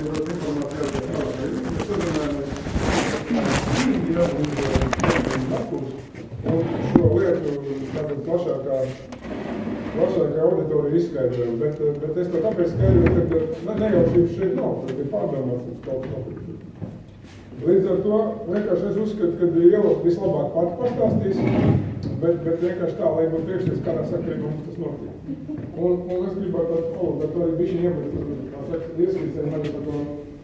informācija, informācija ar tādu, mēs sazinājāmies Rīgā un Makurs, un šo lietu tātad plašākā, plašākā auditorija izskaidroja, bet, bet es to tāpēc skaidroju, ka ne, nejaušības šeit nav, tad ir pārdomāts, ka kaut notiek. Līdz ar to vienkārši es uzskatu, ka Iela vislabāk pati pastāstīs, bet, bet vienkārši tā, lai man priekšnieks kādā sakarībā mums tas notiek. Un, un es gribētu ar to, bet to arī bišķi iemet, kā saka, ieskicēt mani par to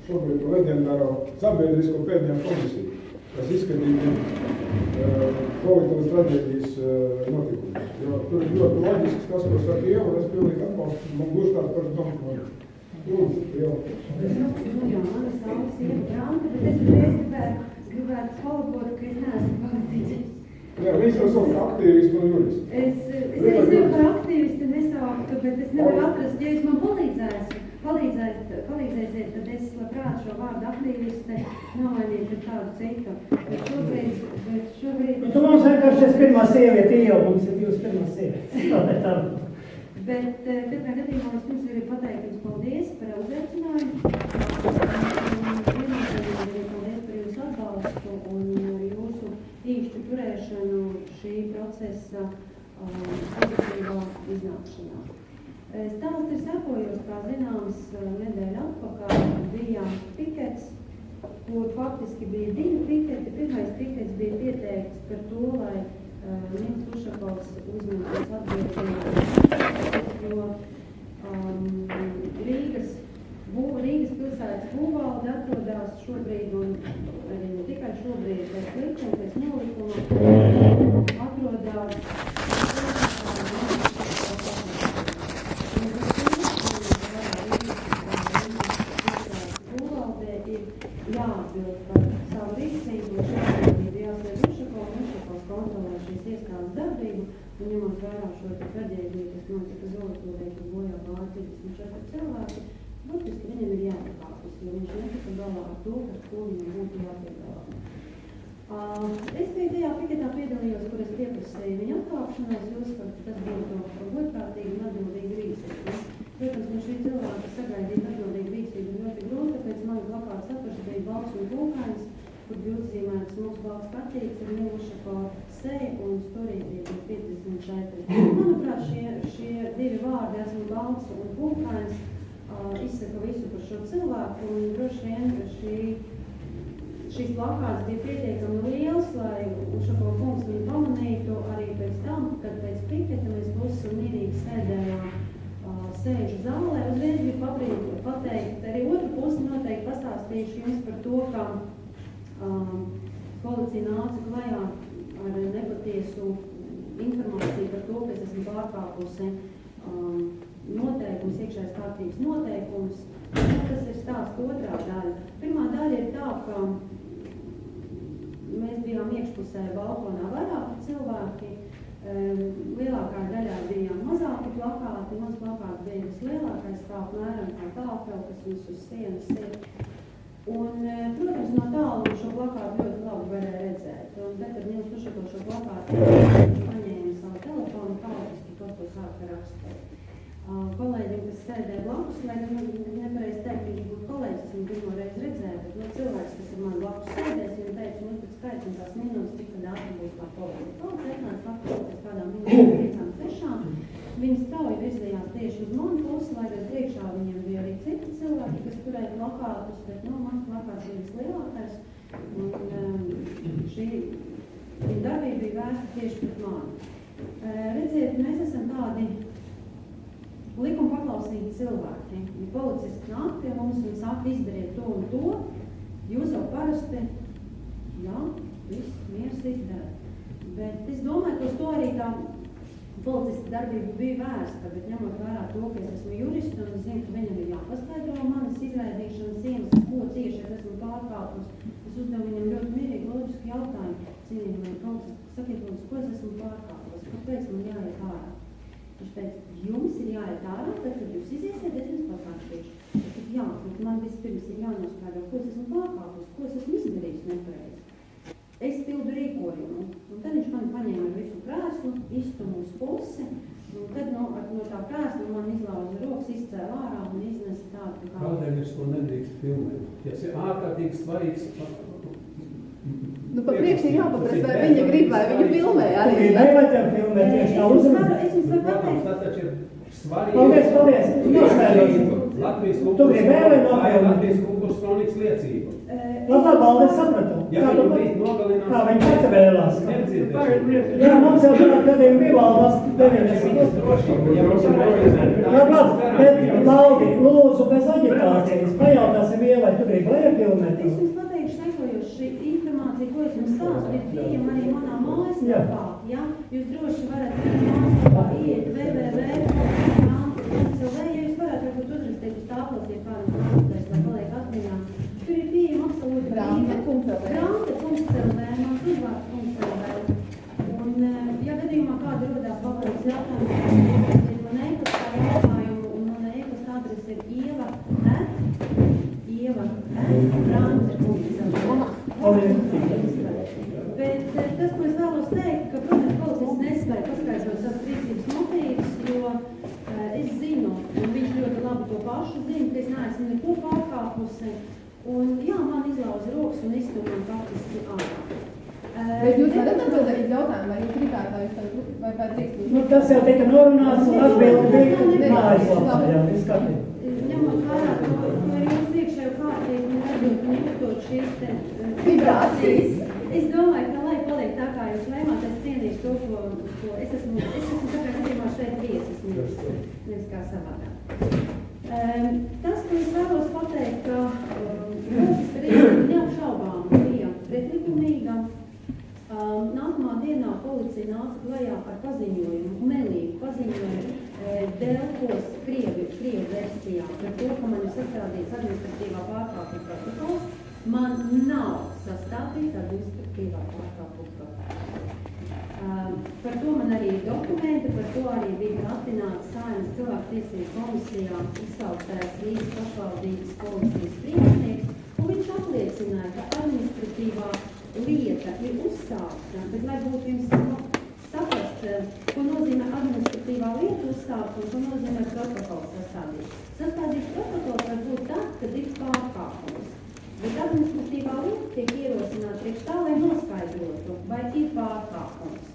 šobrīd leģendāro sabiedrisko pēdējā komisiju, kas izskatīja uh, Covid stratēģijas uh, notikumus. Jo tur ir ļoti loģisks tas, ko saka Iela, un es pilnīgi atbalstu, man gluži tāds par domu. Lūdzu, Iela. Nu jā, mana saules ir Branka, bet es uzreiz gribētu, gribētu palabot, ka es neesmu politiķis. Jā, viņš jau sauc aktīvistu un juristu. Es, es arī sev par aktīvistu nesauktu, bet es nevaru atrast, ja jūs man palīdzēsiet, palīdzēsiet, palīdzēsiet, tad es labprāt šo vārdu aktīviste nomainītu ar kādu citu. Bet šobrīd, bet šobrīd... Nu, tu mums vienkārši esi pirmā sieviete, jau mums ir jūs pirmā sieviete. Bet eh, katrā gadījumā es pirms gribu pateikt jums paldies par uzaicinājumu. Paldies par jūsu atbalstu un jūsu īšķu turēšanu šī procesa um, pozitīvā iznākšanā. Eh, Stāsts ir sekojošs, kā zināms, eh, nedēļa atpakaļ bija pikets, kur faktiski bija divi piketi. Pirmais pikets bija pieteikts par to, lai uh, Nils Ušakovs uzņemtos atbildību, jo um, Rīgas, bū, Rīgas pilsētas būvvalde atrodas šobrīd, un arī ne tikai šobrīd, pēc likuma, pēc nolikuma, atrodas jāatbild par savu rīcību, ir jāsēd Ušakovs, Ušakovs kontrolē šīs iestādes darbību, un ņemot vērā šo traģēdiju, kas notika Zolotūrē, kur bojā gāja 34 cilvēki, burtiski viņam ir jāpakāpjas, jo viņš netika galā ar to, ar ko viņam būtu jātiek galā. Uh, es biju tajā piketā piedalījos, kur es pieprasīju viņa atkāpšanos, uzskatu, ka tas būtu godprātīgi un atbildīgi rīcība. Protams, no šī cilvēka sagaidīt atbildīgu rīcību ir ļoti grūti, tāpēc man plakāts apakš bija balts un pulkainis, kur bija uzzīmēts mūsu balts kartītes ar Miluša pa seju un storītī bija 54. Manuprāt, šie, šie divi vārdi, esmu balts un uh, izsaka visu par šo cilvēku un droši vien šī šīs plakāts bija pietiekami liels, lai Ušako kungs viņu pamanītu arī pēc tam, kad pēc piketa mēs būsim mierīgi sēdējām sēžu zālē. Uzreiz bija pabrīd, pateikt, arī otru pusi noteikti pastāstīšu jums par to, ka um, policija nāca klajā ar nepatiesu informāciju par to, ka es esmu pārkāpusi um, noteikums, iekšējais kārtības noteikums. Nu, tas ir stāsts otrā daļa. Pirmā daļa ir tā, ka mēs bijām iekšpusē balkonā vairāki cilvēki. Lielākā daļā bija mazāki plakāti, mans plakāts bija vislielākais, kā apmēram kā tālfel, kas mums uz sienas ir. Un, protams, no tālu šo plakātu ļoti labi varēja redzēt. Un tad, kad Nils Ušako šo plakātu paņēma savu telefonu, tāliski to, ko sāka rakstīt. Kolēģiem, kas sēdēja blakus, lai gan nepareiz teikt, ka viņš būtu kolēģis, viņu pirmo reizi redzēju, bet no cilvēks, kas ir man blakus sēdēs, viņam teica, nu, tad skaits un tās minūtes, cik tad ātri būs tā kolēģi. Kolēģis atnāca pēc kādām minūtēm, piecām, sešām. Viņi strauji virzījās tieši uz manu pusi, lai gan priekšā viņiem bija arī citi cilvēki, kas turēja plakātus, bet, nu, mans plakāts bija vislielākais. Un um, šī darbība bija vērsta tieši pret mani. Uh, redziet, mēs esam tādi likuma paklausīgi cilvēki. Ja policisti nāk pie mums un saka, izdariet to un to, jūs jau parasti, jā, viss miers izdara. Bet es domāju, ka uz to arī tā policista darbība bija vērsta, bet ņemot vērā to, ka es esmu jurists un zinu, ka viņam ir jāpaskaidro manas izraidīšanas iemesls, ko tieši es esmu pārkāpus. Es uzdevu viņam ļoti mierīgi loģisku jautājumu. Cienījamie policisti, sakiet, ko es esmu pārkāpus? Kāpēc man jāiet ārā? Viņš teica, jums ir jāiet ārā, tad, kad jūs iziesiet, es jums teicu, jā, bet man vispirms ir jānoskaidro, ko es esmu pārkāpus, ko es esmu izdarījis nepareizi. Es pildu rīkojumu, un tad viņš man paņēma visu krēslu, iztumu uz pusi, Un tad no, no tā krēsla man izlauza rokas, izcēla ārā un iznesa tādu kā... Kādēļ es to nedrīkst filmēt? Ja ir ārkārtīgi svarīgs. Nu, pa priekšu ir jāpaprast, vai viņa grib, vai viņa filmē Tu arī. gribēji, lai tev filmē Es tieši tā varu, es jums varu pateikt, tas taču ir svarīgi. Paldies, paldies. Nospēlēsim. Latvijas kultūras, tā kronikas liecība. Labi, labi, paldies, sapratu. Viņu tu rīt nogalinās, Kā viņi pati vēlās? nedzirdēs. Jā, mums jau tādā gadījumā bija valdas 90. Drošība, ja mums ir organizēta. Jā, labi, bet, Laudi, lūdzu, bez aģitācijas, pajautāsim ielai, tu gribi, lai ir filmēt? Es jums pateikšu sekojoši informāciju, ko es jums stāstu, ir pieejama arī manā mājaslapā. Ja? Jūs droši varat mājaslapā iet www.grāmatā.lv, ja jūs varat varbūt uzrakstīt uz tāplas, ja kādam grāmatais, lai paliek atmiņā. Tur ir pieejama absolūti brīva. Grāmata.lv, mans uzvārds.lv. Un, eh, ja gadījumā kāda rodās papildus jautājums, man e-pastā jautājumu, un mana e-pasta adrese ir ieva, ieva, at, grāmata.lv. Paldies. Bet tas, ko es vēlos teikt, ka, protams, policists nespēja paskaidrot savas rīcības motīvus, jo es zinu, un viņš ļoti labi to pašu zina, ka es neesmu neko pārkāpusi. Un jā, man izlauza rokas un iztur man faktiski ārā. Bet jūs varat atbildēt uz jautājumu, vai jūs gribētu, lai jūs tā, vai drīkst Nu, jūs? tas jau tika norunāts un atbildi bija mājaslapā, jā, kārtībā. Ņemot vērā to, to ir jūsu iekšējo kārtību un jūtot šīs te Vibrācijas. Es domāju, ka lai paliek tā, kā jūs lēmāt, es cienīšu to, ko, ko es esmu, es esmu tā kā gadījumā šeit viesis, nevis, nevis kā savādāk. Um, tas, ko es vēlos pateikt, ka um, mūsu rīcība neapšaubām bija pretlikumīga. Um, nākamā dienā policija nāca klajā ar paziņojumu, melīgu paziņojumu e, Delfos Krievi, Krievi versijā par to, ka man ir sastādīts administratīvā pārkāpuma protokols. Man nav sastādīts administratīvā pārkāpuma. Um, par to man arī ir dokumenti, par to arī bija atināts Saimas cilvēktiesību komisijā izsauktais Rīgas pašvaldības policijas priekšnieks, un viņš apliecināja, ka administratīvā lieta ir uzsākta, bet lai būtu jums nu, saprast, eh, ko nozīmē administratīvā lieta uzsākt un ko nozīmē protokols sastādīt. Sastādīt protokols var būt tad, kad ir pārkāpums. Bet administratīvā lieta tiek ierosināta priekš tā, lai noskaidrotu, vai ir pārkāpums.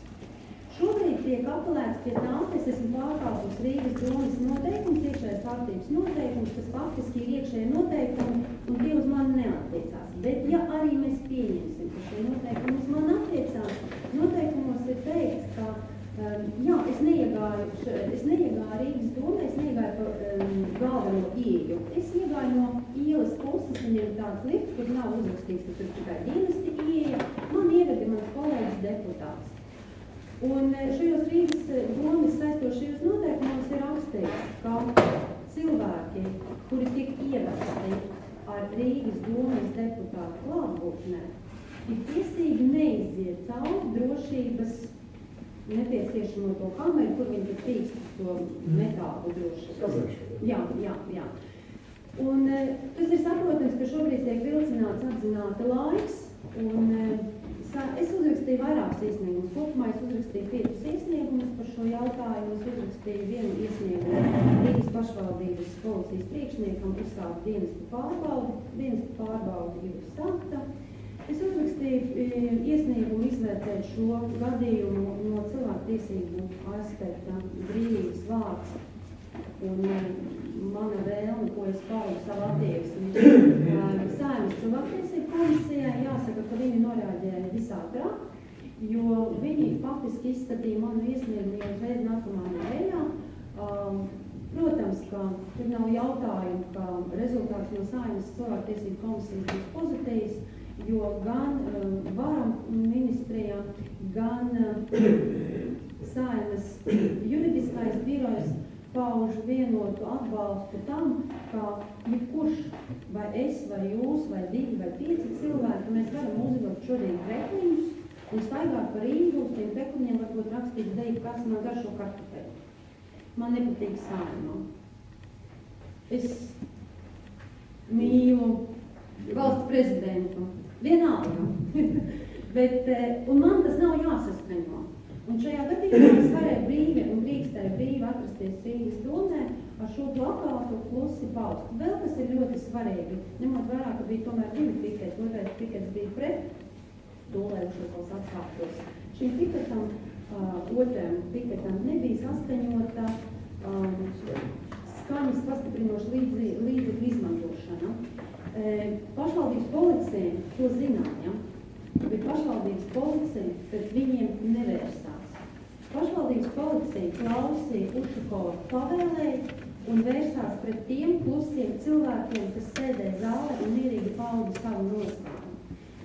Šobrīd tiek apelēts pie tā, ka es esmu pārkāpus Rīgas domas noteikums, iekšējais kārtības noteikums, kas faktiski ir iekšēji noteikumi, un tie uz mani neattiecās. Bet ja arī mēs pieņemsim, ka šie noteikumi uz mani attiecās, noteikumos ir teikts, ka um, jā, es neiegāju, es neiegāju Rīgas domē, es neiegāju pa um, galveno ieju. Es iegāju no ielas puses, ir tāds lifts, kur nav uzrakstīts, ka tur tikai dienesti ieja. Man ieveda mans kolēģis deputāts. Un eh, šajos Rīgas eh, domas saistošajos noteikumos ir rakstīts, ka cilvēki, kuri tik ievesti ar Rīgas domas deputātu klātbūtnē, ir tiesīgi neiziet cauri drošības nepieciešamo to kameru, kur viņi tur pīkst uz to metālu drošības. Jā, jā, jā. Un eh, tas ir saprotams, ka šobrīd tiek vilcināts apzināta laiks, un eh, es uzrakstīju vairākus iesniegumus. Kopumā es uzrakstīju piecus iesniegumus par šo jautājumu. Es uzrakstīju vienu iesniegumu Rīgas pašvaldības policijas priekšniekam uzsākt dienestu pārbaudi. Dienestu pārbaudi ir uzsākta. Es uzrakstīju e, iesniegumu izvērtēt šo gadījumu no cilvēktiesību aspekta brīvības vārds un e, mana vēlme, ko es paudu savu attieksmi. Saimas cilvēktiesību komisijai jāsaka, ka viņi norādīja visātrāk, jo viņi faktiski izskatīja manu iesniegumu jau uzreiz nākamā nedēļā. Um, Protams, ka tur nav jautājumu, ka rezultāts no Saimas cilvēktiesību komisijas būs pozitīvs, jo gan um, varam ministrijā, gan um, Saimas juridiskais birojs pauž vienotu atbalstu tam, ka jebkurš, vai es, vai jūs, vai divi, vai pieci cilvēki, mēs varam uzvilkt šodien krekliņus un staigāt pa Rīgu uz tiem krekliņiem, varbūt rakstīt deju, kas man garšo kartupeli. Man nepatīk saimā. Es mīlu valsts prezidentu. Vienalga. Bet, eh, un man tas nav jāsaskaņo. Un šajā gadījumā es varēju brīvi un drīkstēja brīvi atrasties Rīgas domē ar šo plakātu plusi paust. Vēl kas ir ļoti svarīgi, ņemot vērā, ka bija tomēr divi piketi, otrais pikets bija pret to, lai uz šos atkāptos. Šim piketam, uh, otram piketam nebija saskaņota um, skaņas pastiprinoša līdzi, līdzekļu izmantošana. E, pašvaldības policija to zināja, bet pašvaldības policija pret viņiem nevērsās. Pašvaldības policija klausīja Ušakova pavēlēju un vērsās pret tiem klusiem cilvēkiem, kas sēdēja zālē un mierīgi pauda savu nostāju.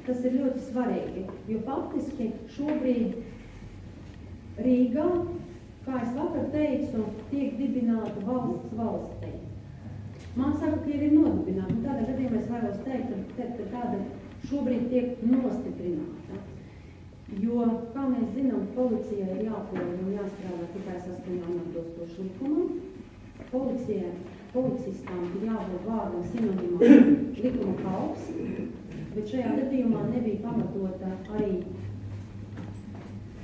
Tas ir ļoti svarīgi, jo faktiski šobrīd Rīgā, kā es vakar teicu, tiek dibināta valsts valstī. Man saka, ka ir nodibināta, un tādā gadījumā es vēlos teikt, ka, ka tāda šobrīd tiek nostiprināta. Jo, kā mēs zinām, policijai ir jāpilda un jāstrādā tikai saskaņā un atbilstoši likumam. Policija, policistam ir jābūt vārdam sinonimam likuma kalps, bet šajā gadījumā nebija pamatota arī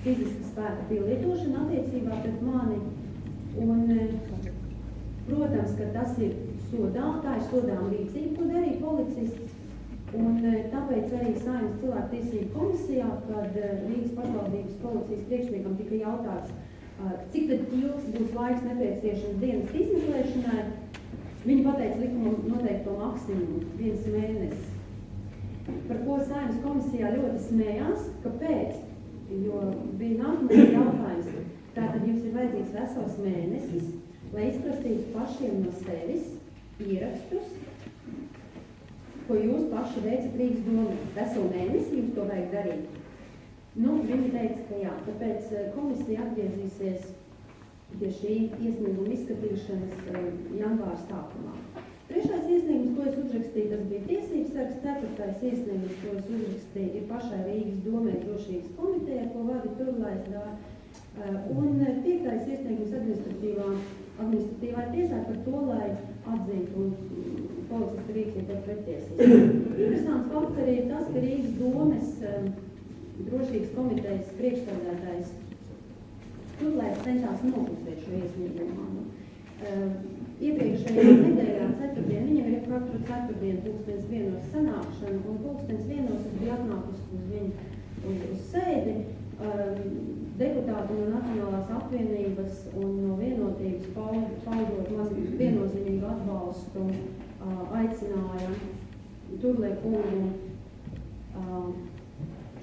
fiziska spēka pielietošana attiecībā pret mani. Un, eh, protams, ka tas ir sodām, tā ir sodām rīcība, ko darīja policists. Un eh, tāpēc arī Saimnes cilvēktiesību komisijā, kad eh, Rīgas pašvaldības policijas priekšniekam tika jautāts, eh, cik tad ilgs būs laiks nepieciešams dienas izmeklēšanai, viņi pateica likumu noteikto maksimumu, viens mēnesis. Par ko Saimnes komisijā ļoti smējās, kāpēc? Jo bija nākamais jautājums, tātad jums ir vajadzīgs vesels mēnesis, lai izprasītu pašiem no sevis, ierakstus, ko jūs paši veicat Rīgas domē. Veselu mēnesi jums to vajag darīt. Nu, viņi teica, ka jā, tāpēc eh, komisija atgriezīsies pie šī iesnieguma izskatīšanas eh, janvāra sākumā. Trešais iesniegums, ko es uzrakstīju, tas bija tiesības sargs. Ceturtais iesniegums, ko es uzrakstīju, ir pašai Rīgas domē drošības komiteja, ko vada Turlais dā. Eh, un piektais iesniegums administratīvā, administratīvā tiesā par to, lai atzītu policista rīcību par pretiesību. Interesants fakts arī tas, ka Rīgas domes drošības komitejas priekšstādātājs turlēs centās noklusēt šo iesniegumu. Uh, iepriekšējā nedēļā ceturtdien, viņam ir katru ceturtdienu pulkstens vienos sanākšana, un pulkstens vienos es biju atnākusi uz viņu uz, uz sēdi. Deputāti no Nacionālās apvienības un no vienotības paudot maz viennozīmīgu atbalstu aicināja Turlē kungu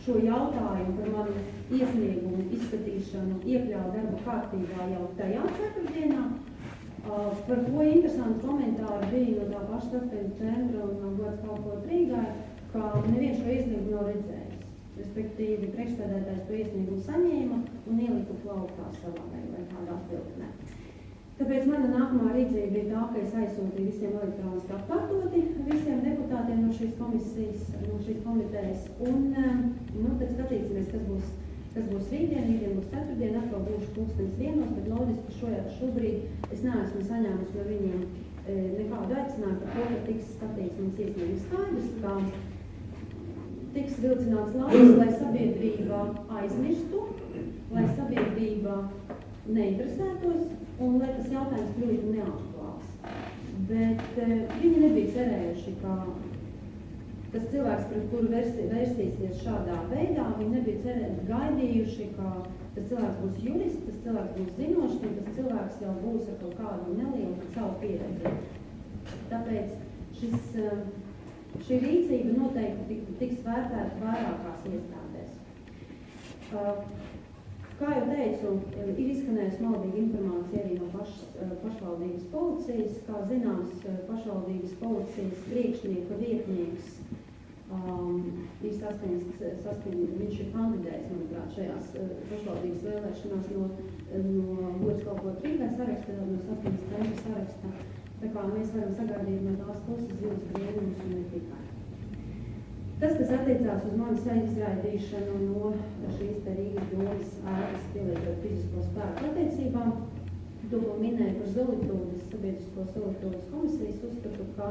šo jautājumu par manu iesniegumu izskatīšanu iekļaut darba kārtībā jau tajā ceturtdienā. Par ko interesanti komentāri bija no tā paša saskaņas centra un no gods kalpot Rīgai, ka neviens šo iesniegumu nav redzējis respektīvi priekšstādētājs to iesniegumu saņēma un ielika plaukā savā vai, kādā atbildnē. Tāpēc mana nākamā rīcība bija tā, ka es aizsūtīju visiem elektroniski atkārtoti visiem deputātiem no šīs komisijas, no šīs komitejas. Un, eh, nu, tad skatīsimies, kas būs, kas būs rītdien, rītdien būs ceturtdien, atkal būšu pulkstens vienos, bet loģiski šo, šobrīd es neesmu saņēmusi no viņiem e, nekādu aicinājumu par to, ka tiks skatīts mans iesniegums skaidrs, ka tiks vilcināts laiks, lai sabiedrība aizmirstu, lai sabiedrība neinteresētos un lai tas jautājums kļūtu neaktuāls. Bet e, viņi nebija cerējuši, ka tas cilvēks, pret kuru versi, versīsies šādā veidā, viņi nebija cerējuši, gaidījuši, ka tas cilvēks būs jurists, tas cilvēks būs zinošs, un tas cilvēks jau būs ar kaut kādu nelielu savu pieredzi. Tāpēc šis uh, Šī rīcība noteikti tiks vērtēta vairākās iestādēs. Kā jau teicu, ir izskanējusi maldīga informācija arī no paš, uh, pašvaldības policijas. Kā zināms, uh, pašvaldības policijas priekšnieka vietnieks um, ir saskaņas, saskaņas, viņš ir kandidējis, manuprāt, šajās pašvaldības vēlēšanās no, no Gods kalpot Rīgai sarakstā, no saskaņas centra sarakstā. Tā kā mēs varam sagaidīt no tās puses zivs brīnumus un ne tikai. Tas, kas attiecās uz manis aizraidīšanu no šīs te Rīgas domas ēkas pielietot fizisko spēku attiecībām, to, minēja par Zolitūdas, sabiedrisko Zolitūdas komisijas, uzskatu, ka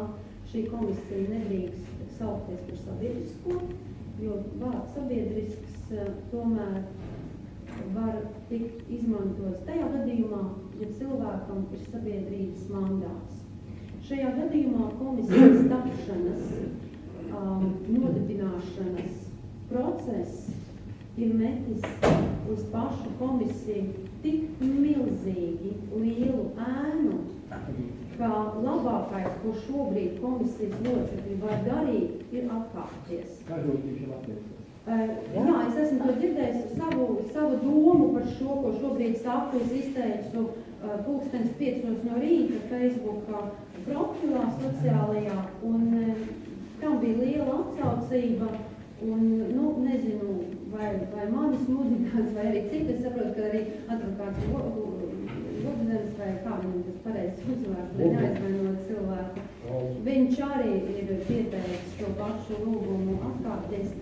šī komisija nedrīkst saukties par sabiedrisko, jo vārds sabiedrisks tomēr var tikt izmantots tajā gadījumā, ja cilvēkam ir sabiedrības mandāts. Šajā gadījumā komisijas tapšanas, um, nodibināšanas process ir metis uz pašu komisiju tik milzīgi lielu ēnu, ka labākais, ko šobrīd komisijas locekļi var darīt, ir atkāpties. Kā ir latviešu? Uh, jā, es esmu to dzirdējis savu, savu domu par šo, ko šobrīd saku. Es izteicu uh, pulkstens piecos no rīta Facebook profilā sociālajā, un uh, tam bija liela atsaucība. Un, nu, nezinu, vai, vai manis mudināts, vai arī citi. Es saprotu, ka arī advokāts Lobzems, vai kā viņam tas pareizs uzvārds, lai neaizvainot cilvēku. Viņš arī ir pieteicis šo pašu lūgumu atkāpties.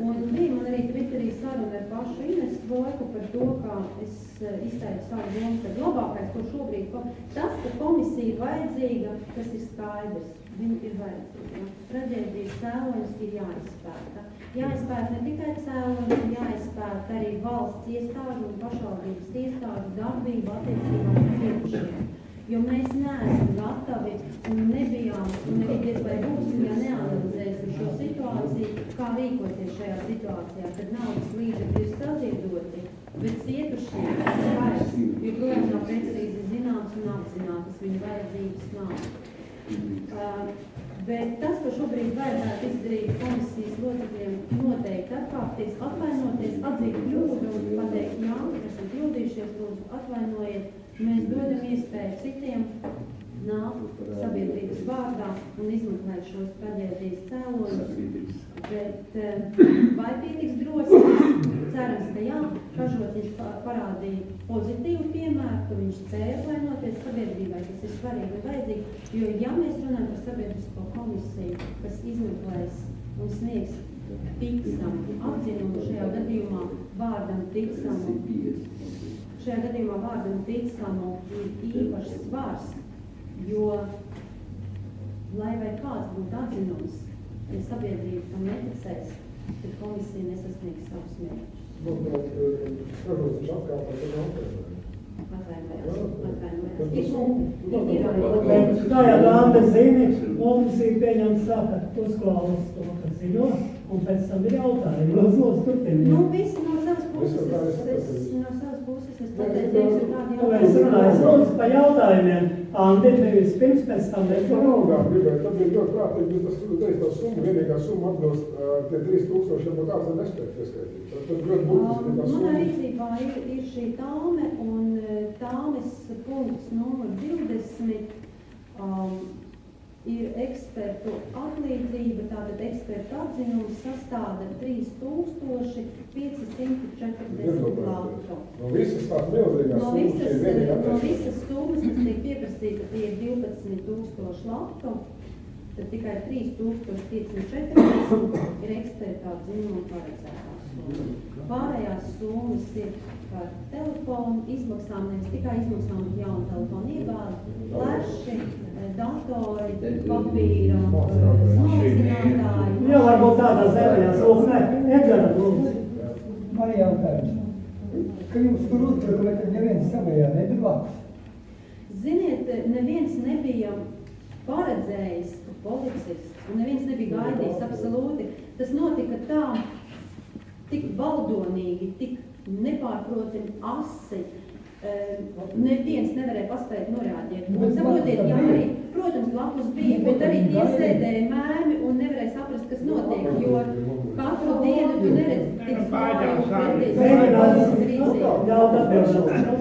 Un bija man arī Twitterī saruna ar pašu Inesu Vojku par to, kā es uh, izteicu savu domu, ka labākais, ko šobrīd, tas, ka komisija ir vajadzīga, tas ir skaidrs. Viņa ir vajadzīga. Traģēdijas cēlonis ir jāizpēta. Jāizpēta ne tikai cēlonis, ir jāizpēta arī valsts iestāžu un pašvaldības iestāžu darbību attiecībā uz cietušiem. Jo mēs neesam gatavi un nebijām, un diez vai būsim, ja neanalizēsim šo situāciju, kā rīkoties šajā situācijā, kad naudas līdzekļi ir saziedoti, bet cietušie vairs joprojām nav precīzi zināms un apzinātas viņu vajadzības nav. Bet tas, ko šobrīd vajadzētu izdarīt komisijas locekļiem, noteikti atkāpties, atvainoties, atzīt kļūdu un pateikt, jā, esam kļūdījušies, lūdzu, atvainojiet, mēs dodam iespēju citiem nākt sabiedrības vārdā un izmeklēt šos traģēdijas cēloņus. Bet vai pietiks drosmes? Cerams, ka jā. Kažot viņš parādīja pozitīvu piemēru, ka viņš spēja atvainoties sabiedrībai, kas ir svarīgi un vajadzīgi. Jo, ja mēs runājam par sabiedrisko komisiju, kas izmeklēs un sniegs ticamu atzinumu šajā gadījumā vārdam ticamu, šajā gadījumā vārdam ticamu ir īpašs svars, jo, lai vai kāds būtu atzinums, ja sabiedrība tam neticēs, tad komisija nesasniegs savus mērķus. Nu, bet, protams, viņš. Tas Ir, Bet, kā jau Dāna zina, mums ir pieņemts saka, uzklausīt to, kas ir jo, un pēc tam ir jautājumi. Lūdzu, lūdzu, Nu, turpiniet. visi no savas puses, Es es, es, es ir Nu, es runāju, lūdzu, pa jautājumiem. Andi, nevis pirms, pēc tam, bet Par naudām gribēju, tad bija ļoti prātīgi, tas teiks tā summa, vienīgā summa atbilst tie 3000, varbūt kāds ir nespēja pieskaitīt. Tad tad ļoti būtiski tā Manā summa. rīcībā ir, ir šī tāme un tāmes punkts numur 20 um, ir ekspertu atlīdzība, tātad ekspertu atzinums sastāda 3540 latu. No visas tās milzīgās No summas visas, ir vienīgā no visas summas, kas tiek pieprasīta, tie ir 12 tūkstoši latu, tad tikai 3540 ir ekspertā dzinuma paredzētās summas. Pārējās summas ir par telefonu izmaksām, nevis tikai izmaksām, bet jaunu telefonu iegādi, fleši, eh, datori, papīra, eh, smalcinātāji. Jā, varbūt tādās dēļās, lūdzu, nē, Edgara, lūdzu. Man jautājums. Ka jūs tur uzbrukat, tad neviens savējā nebija blakus. Ziniet, neviens nebija paredzējis, ka policists, un neviens nebija gaidījis absolūti. Tas notika tā, tik valdonīgi, tik nepārprotami asi. Eh, Neviens nevarēja paspēt norādīt. Un saprotiet, jā, arī, protams, blakus bija, bet arī tie sēdēja mēmi un nevarēja saprast, kas notiek, jo katru dienu tu neredzi tik klāju pretī Mēģinās rīcību. ļaut atbildēt.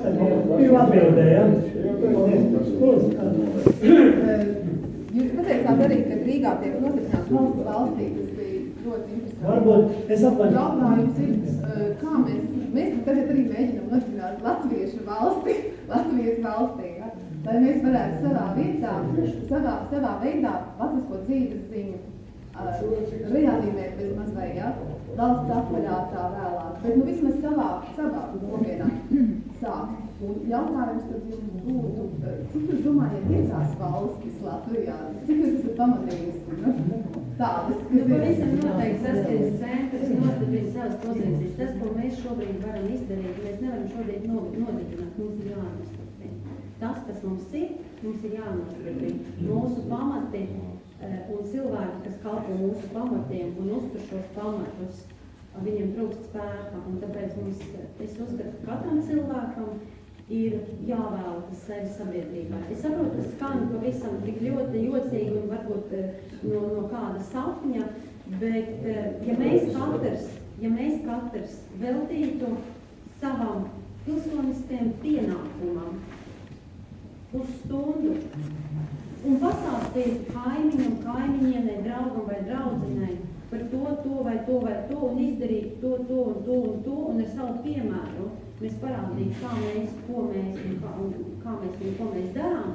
Jūs pateicāt arī, ka Rīgā tiek notiprināts valsts valstī, tas bija ļoti interesanti. Varbūt es atvainojos. Jautājums ir, eh, kā mēs, mēs tagad arī mēģinām nodibināt latviešu valsti, Latvijas valstī, ja? lai mēs varētu savā vietā, savā, savā veidā latvisko dzīves ziņu uh, reanimēt bez maz vai, ja? valsts apvaļātā vēlāk, bet nu vismaz savā, savā kopienā sākt. Un jautājums tad jums būtu, cik jūs domājat, ir tās valstis Latvijā? Cik jūs esat pamanījusi? Nu? Tādas, Nu, kas ir. pavisam noteikti saskaņas centrs nostiprina savas pozīcijas. Tas, ko mēs šobrīd varam izdarīt, mēs nevaram šodien no- nodibināt, mums ir jānostiprina. Tas, kas mums ir, mums ir jānostiprina. Mūsu pamati eh, un cilvēki, kas kalpo mūsu pamatiem un uztur šos pamatus, viņiem trūkst spēka. Un tāpēc mums, es uzskatu, ka katram cilvēkam ir jāvēlas sevi sabiedrībā. Es saprotu, tas skan pavisam tik ļoti jocīgi un varbūt eh, no, no kāda sapņa, bet eh, ja mēs katrs, ja mēs katrs veltītu savam pilsoniskajam pienākumam pusstundu un pastāstītu kaimiņam, kaimiņienai, draugam vai draudzenei par to, to vai to vai to un izdarīt to, to un to un to un ar savu piemēru mēs parādītu, kā mēs, ko mēs un kā, un kā mēs un ko mēs darām,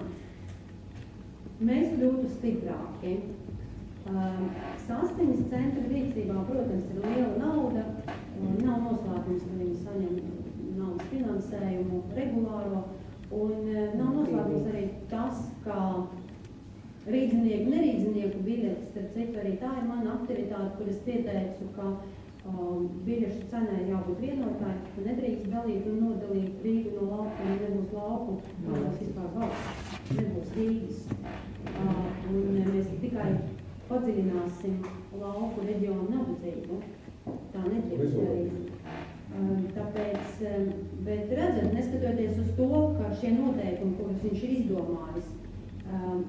mēs kļūtu stiprāki. Um, Saskaņas centra rīcībā, protams, ir liela nauda. Um, nav noslēpums, ka viņi saņem naudas finansējumu regulāro. Un uh, nav noslēpums arī tas, ka rīdzinieku, nerīdzinieku biļetes, starp citu, arī tā ir mana aktivitāte, kur es pieteicu, ka um, biļešu cenai jābūt vienotāji, ka nedrīkst dalīt un nodalīt Rīgu no lauka, un nebūs lauku, kādos vispār valsts, nebūs Rīgas. Uh, un mēs tikai padziļināsim lauku reģionu nabadzību. Tā nedrīkst darīt. Um, Tāpēc, um, bet redzat, neskatoties uz to, ka šie noteikumi, kurus viņš ir izdomājis,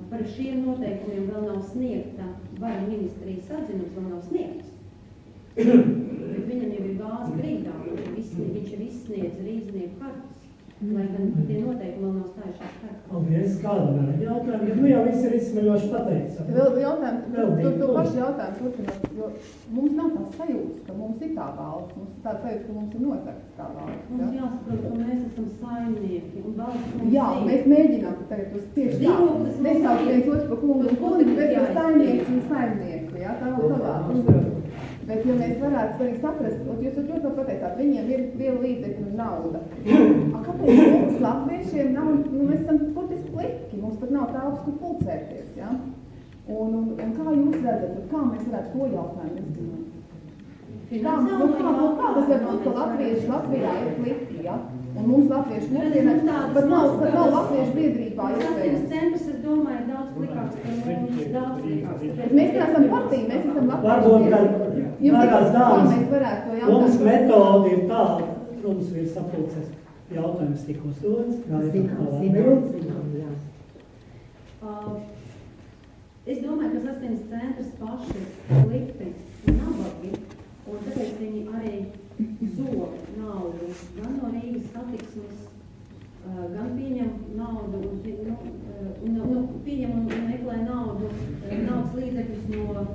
par šiem noteikumiem vēl nav sniegta, vara ministrijas atzinums vēl nav sniegts. Bet viņam jau ir gāzi grīdā, viņš ir izsniedz rīznieku kartas, lai gan tie noteikumi vēl nav stājušies spēkā. Paldies, kāda jautājuma, jo nu jau viss ir izsmeļoši pateicis. Vēl jautājumu, Vēl to lūdzu. pašu jautājumu turpinot, jo mums nav tās sajūtas, ka mums ir tā valsts, mums ir tā sajūta, ka mums ir nozagts kā valsts. Mums Ja? jāsaprot, ka mēs esam saimnieki un valsts mums Jā, ir. mēs mēģinām tagad uz tieši tā, nesaukt viens otru par kungu un Bet mums bet par saimnieks un saimnieku, jā, tā vēl savā. Bet, ja mēs varētu arī saprast, un jūs ļoti labi pateicāt, viņiem ir viela līdzekļa nauda. A, kāpēc mums latviešiem nav, nu, mēs esam burtiski pliki, mums pat nav tāls, kur pulcēties, jā? Un, un, un kā jūs redzat, un kā mēs varētu to jautājumu izdarīt? Kā, nu, kā, nu, kā tas var būt, ka latvieši Latvijā ir pliki, jā? Un mums latvieši mums tādas pat nav, pat nav latviešu biedrībā iespējams. centrs, es domāju, ir daudz plikāks par mums, daudz plikāks. Bet mēs neesam partija, mēs esam latviešu Varbūt, ka Kā dāmas, mēs varētu to mums jautājumu? metode ir tāda, mums ir sapulces jautājums tik uzdodas, kā ir Zinām, tā zinām, atbild. zinām, jā. Uh, Es domāju, ka saskaņas centrs paši ir likti un nabagi, un tāpēc viņi arī zog naudu gan no Rīgas satiksmes, gan pieņem naudu un, nu, un, nu, pieņem un meklē naudu, naudas līdzekļus no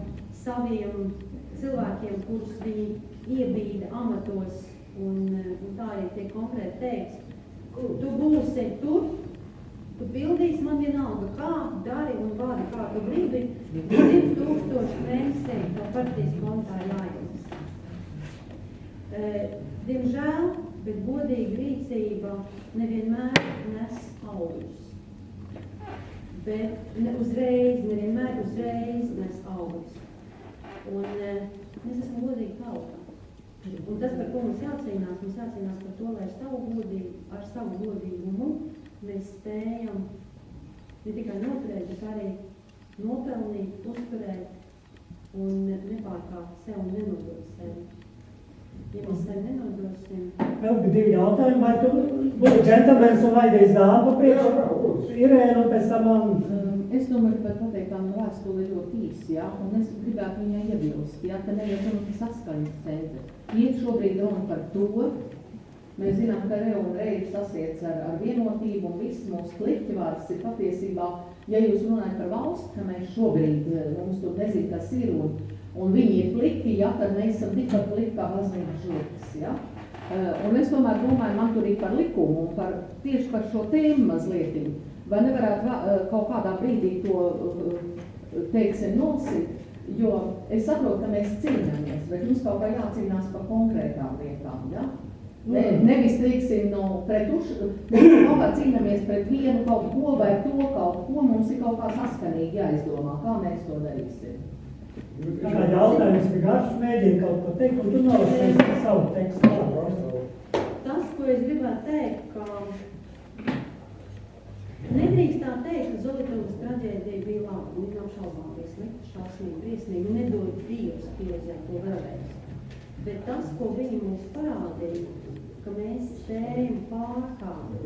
saviem cilvēkiem, kurus viņi iebīda amatos, un, un tā arī tiek konkrēti teikts, tu būsi tur, Tu pildīsi man vienalga, kā dari un vādi, kā tu gribi. 2000 mēnesī tev partijas kontā jāieliks. E, diemžēl, bet godīga rīcība nevienmēr nes augļus. Bet ne uzreiz, nevienmēr uzreiz nes augļus. Un e, mēs esam godīgi tauta. Un tas, par ko mums jācīnās, mums jācīnās par to, lai ar savu godību, ar savu godīgumu mēs spējam ne tikai noturēt, bet arī nopelnīt, uzturēt un nepārkāpt sev un nenodot sevi. Ja mēs sevi nenodosim, Vēl bija divi jautājumi, vai tu būtu džentlmenis un vajadzēs dāmu Jā, priekš? jā. Irēna un pēc tam man. Um, Es domāju, ka var pateikt, tā no vēstule ir ļoti īsa, ja? un es gribētu viņai iebilst, ja? ka neiet runa par saskaņas centru. Iet šobrīd runa par to, mēs zinām, ka Reo un Reis sasiec ar, ar vienotību, un viss mūsu kliķivārds ir patiesībā, ja jūs runājat par valsts, ka mēs šobrīd, eh, mums tur nezin, kas ir, un, un viņi ir pliki, ja, tad mēs esam tikpat pliki kā baznīcas žurkas, ja? Eh, Un es tomēr domāju, man tur ir par likumu un par, tieši par šo tēmu mazliet. Vai nevarētu eh, kaut kādā brīdī to, eh, teiksim, nosit, jo es saprotu, ka mēs cīnāmies, bet mums kaut kā jācīnās par konkrētām lietām, ja? Ne, nevis, teiksim, no pret uz, mēs kaut kā cīnāmies pret vienu kaut ko vai to kaut ko, mums ir kaut kā saskanīgi jāizdomā, kā mēs to darīsim. Tā kā jautājums ir garš, mēģini kaut ko teikt, un tu nolasīsi savu tekstu. Tas, ko es gribētu teikt, ka nedrīkst tā teikt, ka Zolitavas traģēdija bija laba, un viņa apšaubām bija slikta, šausmīga, briesmīga, nedod Dievs pieredzēt to vēlreiz. Bet tas, ko viņi mums parādīja, ka mēs spējam pārkāpt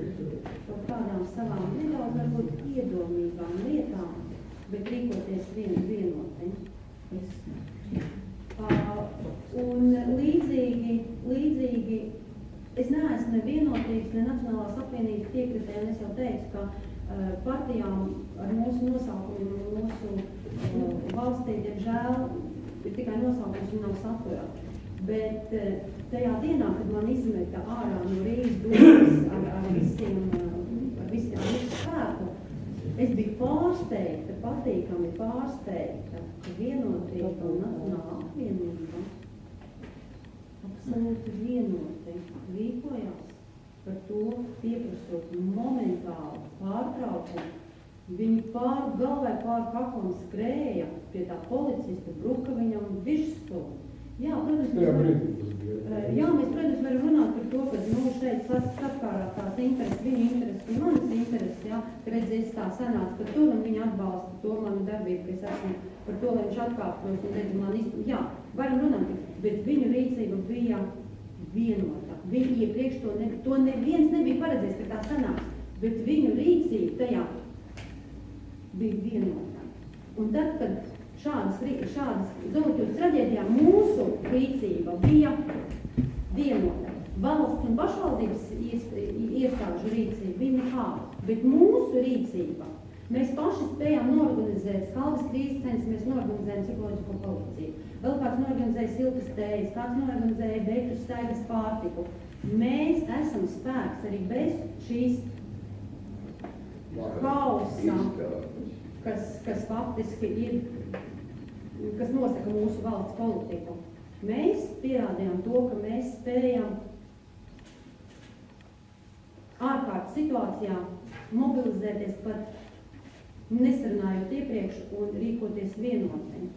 kaut kādām savām nedaudz varbūt iedomīgām lietām, bet rīkoties vien vienoti. Uh, un līdzīgi, līdzīgi, es neesmu ne vienotības, ne Nacionālās apvienības piekritē, un es jau teicu, ka uh, partijām ar mūsu nosaukumiem un mūsu uh, valstī, diemžēl, ir tikai nosaukums un nav satura. Bet uh, tajā dienā, kad man izmeta ārā no Rīgas domas ar, ar visiem, uh, ar visiem spēku, Es biju pārsteigta, patīkami pārsteigta, ka vienotība un nacionāla apvienība absolūti vienoti rīkojās par to, pieprasot momentālu pārtraukumu. Viņi pār galvai pār kaklam skrēja pie tā policista, bruka viņam virsū. Jā, protams, Tajā mēs. Eh, Jā, mēs, protams, varam runāt par to, ka nu, šeit sas- saskārās tās intereses, viņa intereses un manas intereses, jā, ka redzēs tā sanāca par to, un viņa atbalsta to manu darbību, ka es esmu par to, lai viņš atkāptos un redz man izpildīt. Jā, varam runāt, bet viņu rīcība bija vienota. Viņa iepriekš to, ne, to neviens nebija paredzējis, ka tā sanāks, bet viņu rīcība tajā bija vienota. Un tad, kad šādas, šādas Zolotūras traģēdijā mūsu rīcība bija vienota. Valsts un pašvaldības iest- iestāžu rīcība bija nekāda, bet mūsu rīcība. Mēs paši spējām norganizēt skaldas krīzes centrs, mēs norganizējam psiholoģisko palīdzību. Vēl kāds norganizēja siltas tējas, kāds norganizēja beigu staigas pārtiku. Mēs esam spēks arī bez šīs hausa, kas, kas faktiski ir, kas nosaka mūsu valsts politiku. Mēs pierādījām to, ka mēs spējam ārkārtas situācijā mobilizēties pat nesarunājot iepriekš un rīkoties vienoti.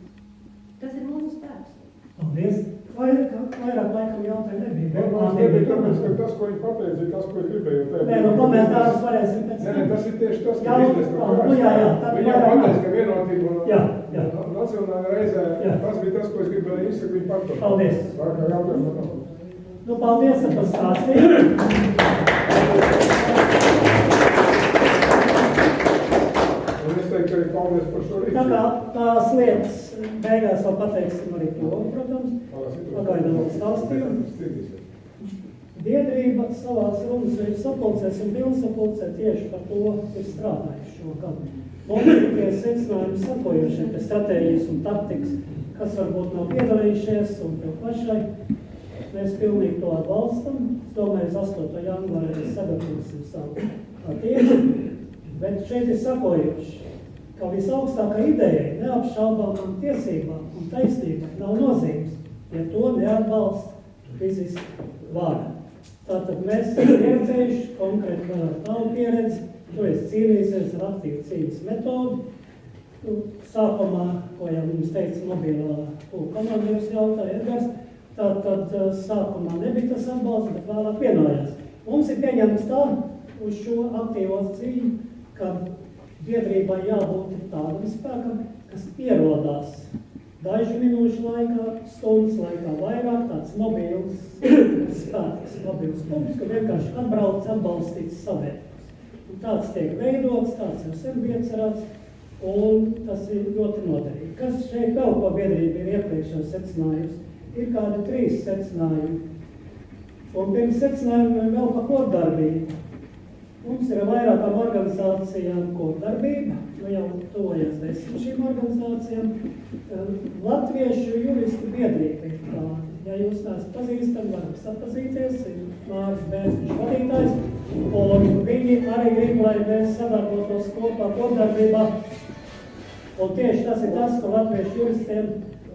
Tas ir mūsu spēks. Paldies. Vai, vairāk laikam jautājumu nebija? Man nebija tāpēc, ka tas, ko viņi pateica, ir tas, ko es gribēju teikt. Nē, nu komentārus varēsim pēc Nē, tas ir tieši tas, Jā, kas izdevies, nu, nu, jā, jā, tad Viņa vairāk pateica, nav. ka vienotība un Jā, jā. un nacionālajā reizē, Jā. tas bija tas, ko es gribēju izsakt, viņa pateica. Paldies. Vairāk jautājumu nav. Nu, paldies, ka pastāstījāt. Un es teiktu arī paldies par šo Tā kā rīcību. tās lietas beigās vēl pateiksim arī to, protams. Pagaidām stāstījumu. Biedrība savās runas ir sapulcēs un pilnsapulcē tieši par to ir strādājuši šo gadu. Mums ir tie secinājumi sakojušie, pie stratēģijas un taktikas, kas varbūt nav piedalījušies un tev pašai. Mēs pilnīgi to atbalstam. Es domāju, uz 8. janvāra mēs sagatavosim savu attieksmi. Bet šeit ir sakojuši, ka visaugstākā ideja neapšaubāmām tiesībām un taisnībai nav nozīmes, ja to neatbalsta fiziski vara. Tātad mēs esam pieredzējuši konkrēti ar tavu pieredzi, tu esi cīnījies ar aktīvu cīņas metodu. Nu, Sākumā, ko jau mums teica mobilā komandieris jautāja Edgars, tātad eh, sākumā nebija tas atbalsts, bet vēlāk vienojās. Mums ir pieņemts tā uz šo aktīvo cīņu, ka biedrībai jābūt tādam spēkam, kas ierodās dažu minūšu laikā, stundas laikā vairāk tāds mobils spēks, mobils punkts, kur vienkārši atbrauc atbalstīts savērs. Un tāds tiek veidots, tāds jau sen bija cerēts, un tas ir ļoti noderīgi. Kas šeit vēl, ko biedrība ir iepriekš jau secinājusi, ir kādi trīs secinājumi. Un pirms secinājumiem vēl par kopdarbību. Mums ir vairākām organizācijām kopdarbība, nu jau tuvojas desmit šīm organizācijām. Eh, Latviešu juristu biedrība ir tāda. Ja jūs neesat pazīstami, varam sapazīties, ir Māris Bērziņš vadītājs, un viņi arī grib, lai mēs sadarbotos kopā kopdarbībā. Un tieši tas ir tas, ko latviešu juristiem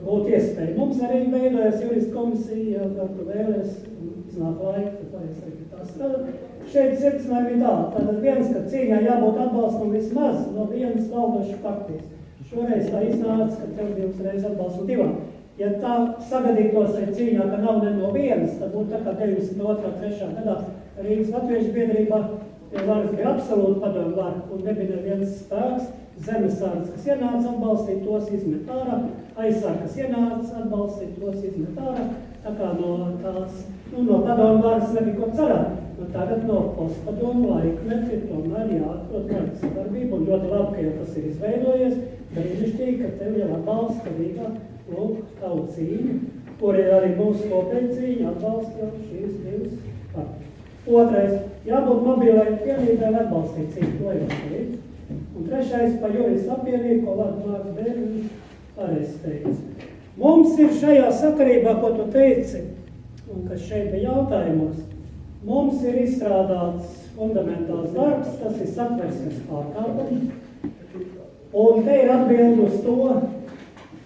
būtu iespēja. Mums arī veidojas juristu komisija, ja tu vēlies, iznāk laika, tad arī tā strādāt. Šeit secinājumi ir tā, tātad viens, ka cīņā jābūt atbalstam vismaz no vienas valdošas partijas. Šoreiz tā iznāca, ka tev divas reizes atbalstu divām. Ja tā sagadītos ar cīņā, ka nav ne no vienas, tad būtu tā kā 92. 3. gadā Rīgas Latviešu biedrībā, ja varas bija absolūti padomu vara un nebija neviens spēks, zemesārds, kas ienāca atbalstīt, tos izmet ārā, aizsār, kas ienāca atbalstīt, tos izmet ārā, tā kā no tās, nu, no padomu varas nebija ko cerēt. Nu, tagad no postpadomu laikmeta ir tomēr jāatrod kāda sadarbība, un ļoti labi, ka jau tas ir izveidojies, brīnišķīgi, ka tev jau atbalsta Rīgā, lūk, tavu cīņu, kur ir arī mūsu kopēja cīņa, atbalsta šīs divas partijas. Otrais, jābūt mobilai vienībai atbalstīt cīņu, to jau teicu. Un trešais, pa juristu apvienību, ko Mārks Bērnis pareizi teica. Mums ir šajā sakarībā, ko tu teici, un kas šeit bija jautājumos, Mums ir izstrādāts fundamentāls darbs, tas ir satversmes pārkārtums, un te ir atbildi uz to,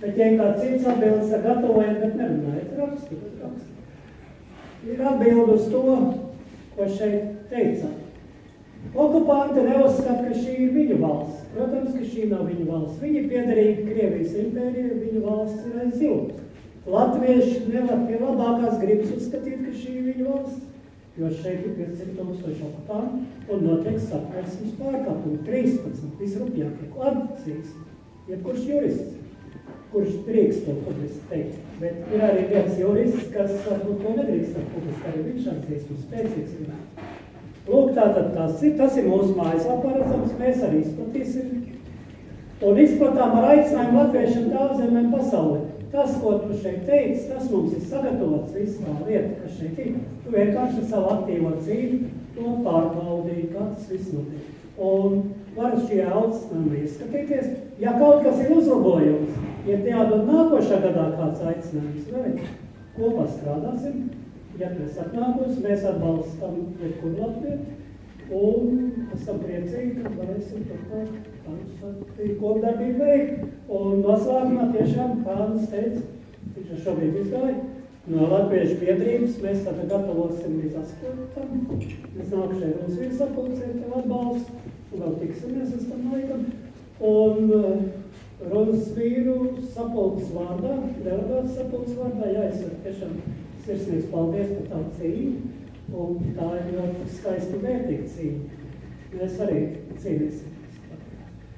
bet ja kāds cits atbildes ar gatavojiet, bet nerunājiet, rakstīt, rakstīt. Ir atbildi uz to, ko šeit teicāt. Okupanti neuzskata, ka šī ir viņu valsts. Protams, ka šī nav viņu valsts. Viņi piederīgi Krievijas impērijai, viņu valsts ir aiz jums. Latvieši nevar pie labākās gribas uzskatīt, ka šī ir viņu valsts jo šeit ir 500 tūkstoši okupantu un notiek satversmes pārkāpumi 13 visrupjākie. Atcīs? Jebkurš jurists, kurš drīkst to publiski teikt. Bet ir arī viens jurists, kas varbūt to nedrīkst publiski, arī viņš atzīst un spēcīgs ir. Lūk, tātad tas ir, tas ir mūsu mājaslapā redzams, mēs arī izplatīsim. Un izplatām ar aicinājumu latviešiem tālzemēm pasaulē. Tas, ko tu šeit teici, tas mums ir sagatavots viss tā lieta, kas šeit ir. Tu vienkārši savu aktīvo dzīvi to pārbaudīji, kā tas viss notiek. Un var uz šī augstinājuma ieskatīties. Ja kaut kas ir uzlabojums, ja jādod nākošā gadā kāds aicinājums, vai kopā strādāsim, ja mēs atnākos, mēs atbalstam jebkuru Latviju, un esam priecīgi, ka varēsim turpmāk tādu kopdarbību veikt. Un noslēgumā tiešām, kā Kādas teica, viņš šobrīd izgāja, no Latviešu biedrības mēs tātad gatavosim līdz askotam. Mēs nākušai Rūnas virsapulcē tev atbalstu, un vēl tiksimies uz tam laikam. Un Runas vīru sapulces vārdā, delegāts sapulces vārdā, jāizsaka tiešām sirsnīgs paldies par tavu cīņu. Un tā ir ļoti skaisti vērtīga cīņa. Mēs arī cīnīsimies.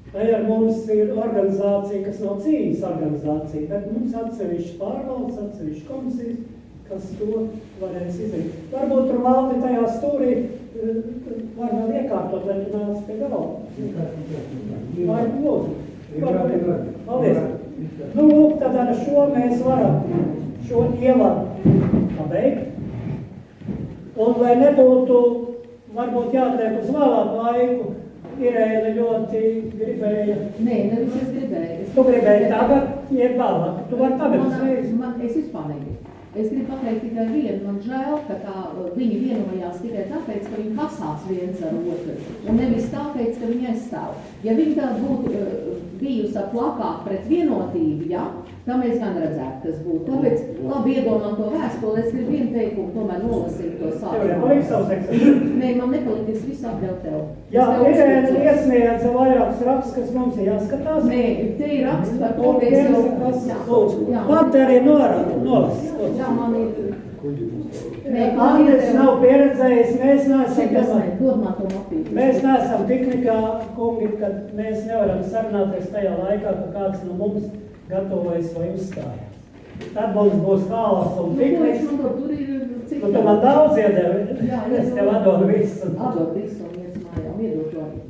Tā ar mums ir organizācija, kas nav cīņas organizācija, bet mums atsevišķi pārvaldes, atsevišķi komisijas, kas to varēs izdarīt. Varbūt tur valdi tajā stūrī eh, var vēl iekārtot, lai tu nāc pie galva. Vai lūdzu? Paldies. Nu, lūk, tad ar šo mēs varam šo ievadu pabeigt. Un lai nebūtu, varbūt jātiek uz vēlāku laiku, Irēna ļoti gribēja. Nē, nevis es gribēju. Es tu gribēji tagad, jeb vēlāk. Tu vari tagad uzreiz. Man, es vispār negribu. Es gribu pateikt tikai vienu, man žēl, ka tā, viņi vienojās tikai tāpēc, ka viņi kasās viens ar otru, un nevis tāpēc, ka viņi aizstāv. Ja viņi tā būtu bijusi ar plakātu pret vienotību, ja, Tā mēs gan redzētu, kas būtu. Tāpēc, labi iedomā to vēstuli, es gribu vienu teikumu tomēr nolasīt to sākumu. Nē, man nepalikt, es visu atdevu tev. Jā, ir iesniedza vairākus rakstus, kas mums ir jāskatās. Nē, te ir raksts par to, ka es jau... Lūdzu, pat arī nolas. Jā, man ir... Andris nav pieredzējis, mēs neesam mapīti. Mēs neesam piknikā, kungi, kad mēs nevaram sarunāties tajā laikā, ka kāds no mums gatavojas vai uzstājas. Tad mums būs haoss un pikniks. Nu, tur ir cik. Nu, tu man daudz iedevi. Jā, es tev atdodu visu. Atdodu visu un iet mājām, iedot arī.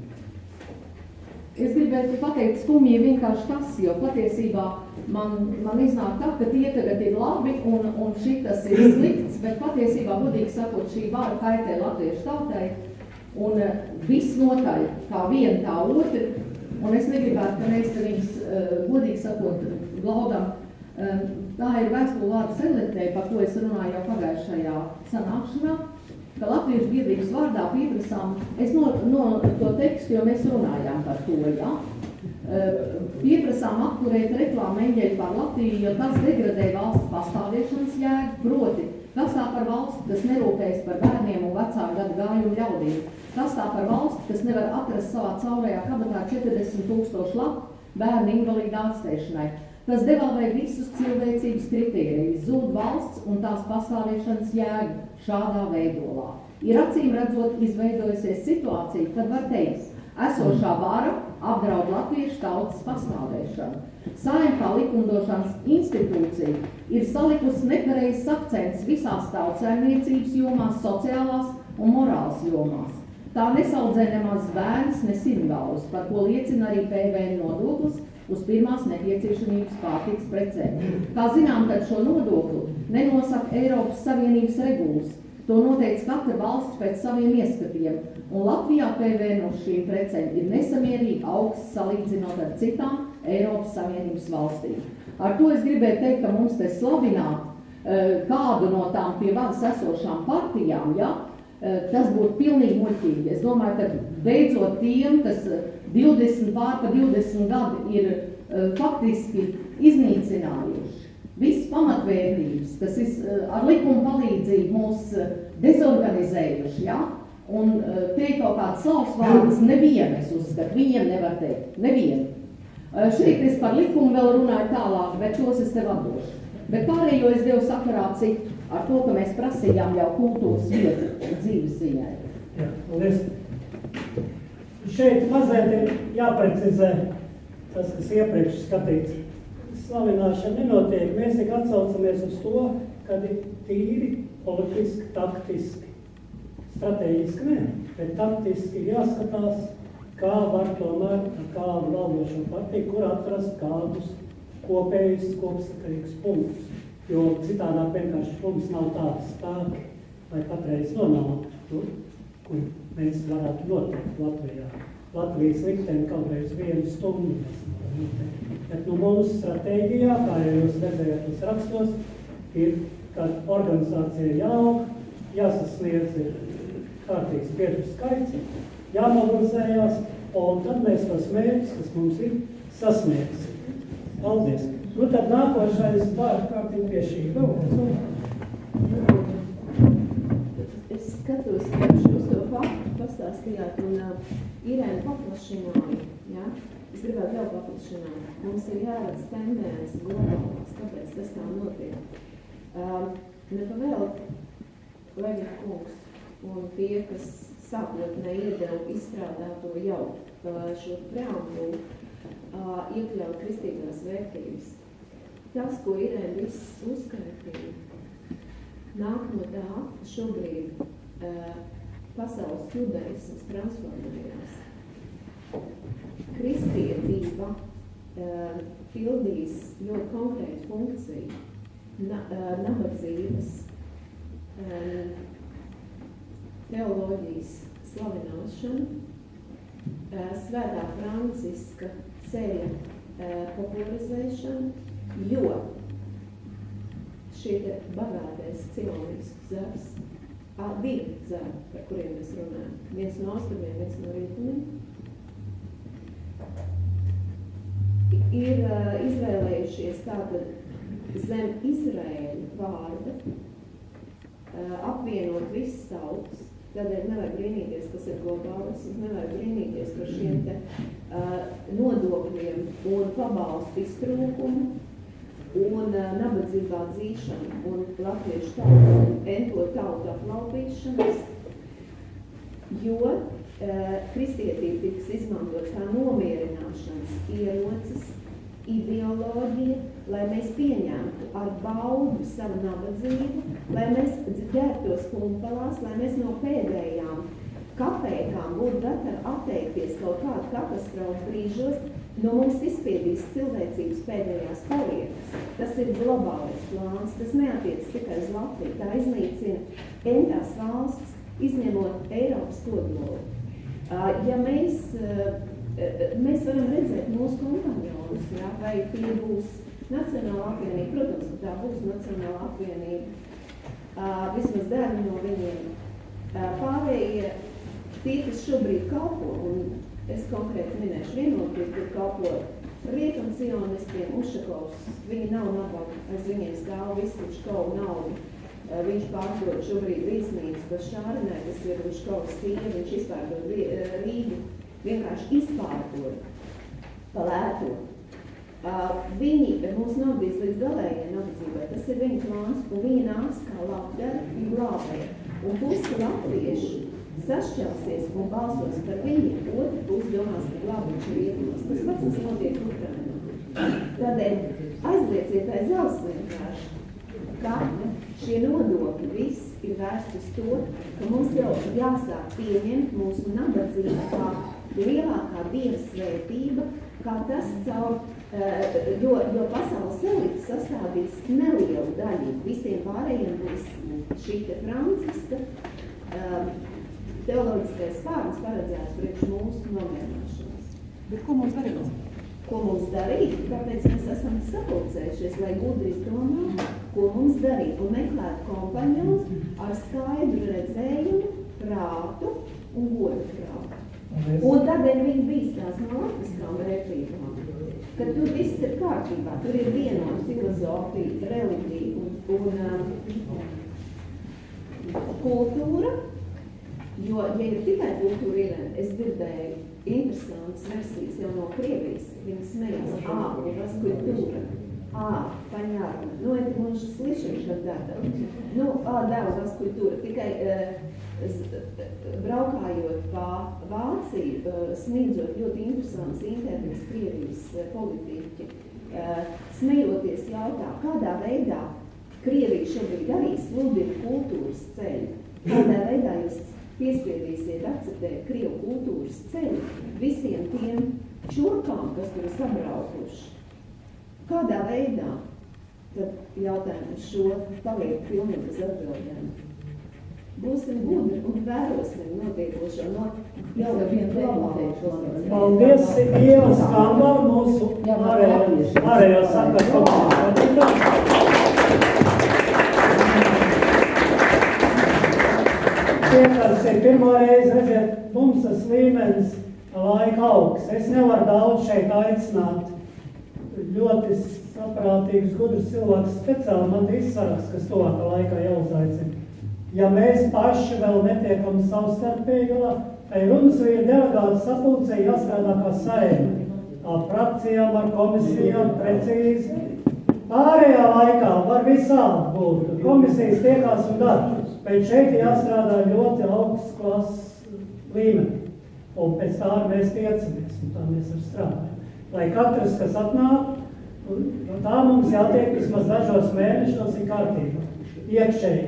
Es gribētu pateikt skumji vienkārši tas, jo patiesībā man, man iznāk tā, ka tie tagad ir labi un, un šitas ir slikts, bet patiesībā, godīgi sakot, šī vara kaitē latviešu tautai un eh, visnotaļ kā viena tā otra Un es negribētu, ka mēs viņus, uh, godīgi sakot, glaudam. Um, tā ir vēstule vārdu sedletē, par ko es runāju jau pagājušajā sanākšanā, ka Latviešu biedrības vārdā pieprasām, es no, no to tekstu, jo mēs runājām par to, jā, uh, pieprasām apturēt reklāmu eņģeļu par Latviju, jo tas degradē valsts pastāvēšanas jēgu, proti, kas tā par valsti, kas nerūpējas par bērniem un vecāku gadu gājumu ļaudīm. Kas tā par valsti, kas nevar atrast savā caurajā kabatā 40 tūkstošu lapu, bērnu invalīdu ārstēšanai. Tas devalvē visus cilvēcības kritērijus, zūd valsts un tās pastāvēšanas jēga šādā veidolā. Ir acīm redzot izveidojusies situācija, kad var teikt, esošā vara apdraud latviešu tautas pastāvēšanu. Saim kā likumdošanas institūcija ir salikusi nepareizs akcents visās tautsēmniecības jomās, sociālās un morāls jomās. Tā nesaudzē nemaz bērns, ne simgalus, par ko liecina arī PVN nodoklis uz pirmās nepieciešamības pārtiks precēm. Kā zinām, tad šo nodokli nenosaka Eiropas Savienības regulas, To noteica katra valsts pēc saviem ieskatiem, un Latvijā PVN uz šīm precēm ir nesamierīgi augsts salīdzinot ar citām Eiropas Savienības valstīm. Ar to es gribēju teikt, ka mums te slavināt uh, kādu no tām pie varas esošām partijām, ja, uh, tas būtu pilnīgi muļķīgi. Es domāju, ka beidzot tiem, kas 20 pār pa 20 gadi ir uh, faktiski iznīcinājuši visas pamatvērtības, kas ir eh, ar likuma palīdzību mūs eh, dezorganizējuši, ja? un eh, teikt kaut kāds savs vārds, nevienu es uzskatu, viņiem nevar teikt, nevienu. Šeit es par likumu vēl runāju tālāk, bet tos es tev atdošu. Bet pārējo es devu sakarā cik ar to, ka mēs prasījām jau kultūras vietu dzīves ziņai. Jā, paldies. Šeit mazliet ir jāprecizē tas, kas iepriekš skatīts slavināšana nenotiek. Mēs tik atsaucamies uz to, ka ir tīri politiski, taktiski, strateģiski nē, bet taktiski jāskatās, kā var tomēr ar kādu valdošo partiju, kur atrast kādus kopējus kopsakarīgus punktus. Jo citādāk vienkārši mums nav tādas spēki, lai patreiz nonāktu tur, kur mēs varētu notikt Latvijā. Latvijas likteni kaut reiz vienu stundu mēs varam noteikt. Bet nu, mūsu stratēģijā, kā jau jūs redzējāt uz rakstos, ir, ka organizācija jāaug, jāsasniedz ir kārtīgs biedru skaits, jāmobilizējās, un tad mēs tos mērķus, kas mums ir, sasniegsim. Paldies! Nu tad nākošais vārdu kārtīgi pie šī vēl. Es skatos, ka jūs to faktu pastāstījāt un uh, Irēna paplašināja, ja? Es gribētu vēl paplašināt. Mums ir jāredz tendences globālās, kāpēc tas tā notiek. Um, Nepavēl Leņa kungs un tie, kas sākotnēji iedeva izstrādāto jau uh, šo preambulu, uh, iekļaut kristīgās vērtības. Tas, ko Irēna viss uzskaitīja, nāk no tā, ka šobrīd uh, pasaules judaisms transformējās kristietība uh, pildīs ļoti konkrētu funkciju. Na, uh, nabadzības, um, teoloģijas slavināšana, uh, svētā Franciska ceļa popularizēšana, jo šie bagātais cilvēks zars, divi zari, par kuriem mēs runājam, viens no austrumiem, viens no rietumiem, ir uh, izvēlējušies tātad zem Izraēļa vārda uh, apvienot visas tautas. Tādēļ nevajag brīnīties, kas ir globālisms, nevajag brīnīties par šiem te uh, nodokļiem un pabalstu iztrūkumu un uh, nabadzībā dzīšanu un latviešu tautas ento tautu aplaupīšanas, jo Eh, kristietība tiks izmantot kā nomierināšanas ierocis, ideoloģija, lai mēs pieņemtu ar baudu savu nabadzību, lai mēs ģērbtos kumpalās, lai mēs no pēdējām kapēkām būtu gatavi atteikties kaut kādu katastrofu brīžos, no mums izspiedīs cilvēcības pēdējās paliekas. Tas ir globālais plāns, tas neatiec tikai uz Latviju, tā iznīcina entās valsts, izņemot Eiropas kodolu. Ja mēs, mēs varam redzēt mūsu kompanionus, ja, vai tie būs Nacionāla apvienība, protams, ka tā būs Nacionāla apvienība, vismaz daļa no viņiem. Pārējie, tie, kas šobrīd kalpo, un es konkrēti minēšu vienoties, kur kalpo rietum sionistiem, Ušakovs, viņi nav nabaga, aiz viņiem stāv visi Uškovu naudu Eh, viņš pārdod šobrīd viesnīcu Bašārinē, kas ir kaut stīva, viņš izpārdod eh, Rīgu, vienkārši izpārdod. pa lēto. Uh, viņi mūs novadīs līdz galējai nabadzībai. Tas ir viņa plāns, un viņi nāks kā labdara un glābēji. Un pusi latviešu sašķelsies un balsos par viņiem, otru pusi domās, ka glābiņš ir rietumos. Tas pats mums notiek Ukrainā. Tādēļ aizlieciet aiz auss vienkārši, ka šie nodokļi viss ir vērsts uz to, ka mums jau jāsāk pieņemt mūsu nabadzību kā lielākā dievas svētība, kā tas caur, uh, jo, jo pasaules elite sastādīs nelielu daļu, visiem pārējiem būs šī franciska uh, teoloģiskais pārnes paredzēts priekš mūsu nomierināšanas. Bet ko mums darīt? Ko mums darīt? Kāpēc mēs esam sapulcējušies, lai gudri izdomātu, ko mums darīt un meklēt kompaņons ar skaidru redzējumu, prātu un godu prātu. Un tādēļ viņi bīstās no latviskām vērtībām, ka tur viss ir kārtībā, tur ir vienota filozofija, reliģija un, un um, kultūra, jo, ja ir tikai kultūra ielēna, es dzirdēju interesantas versijas jau no Krievijas, viņi smējās, ā, у вас культура, а, понятно, ну это мы уже слышали когда-то, nu, ā, да, у вас культура, tikai uh, braukājot pa Vāciju, uh, sniedzot ļoti interesants intervijas Krievijas uh, politiķi, uh, smejoties jautā, kādā veidā Krievija šobrīd arī sludina kultūras ceļu, kādā veidā jūs piespiedīsiet akceptēt Krievu kultūras ceļu visiem tiem čurkām, kas tur ir sabraukuši. Kādā veidā? Tad jautājums šo paliek pilnīgi bez atbildēm būsim gudri un vērosim notiekošo no jau vienu globālo Paldies, Ieva Skamba, mūsu ārējā sakaru komandas. Tie, kas ir pirmo reizi, redziet, mums tas līmenis laika augs. Es nevaru daudz šeit aicināt ļoti saprātīgus, gudrus cilvēkus speciāli man izsaras, kas tuvākā laikā jāuzaicina. Ja mēs paši vēl netiekam savstarpēji galā, tai runas vīri delegāti sapulcē jāstrādā kā saima. Ar frakcijām, ar komisijām, precīzi. Pārējā laikā var visādi būt. Komisijas tiekās un dara. Bet šeit jāstrādā ļoti augsts klases līmenī. Un pēc tā mēs tiecamies, un tā mēs arī strādājam. Lai katrs, kas atnāk, no tā mums jātiek vismaz dažos mēnešos ir kārtībā. Iekšēji.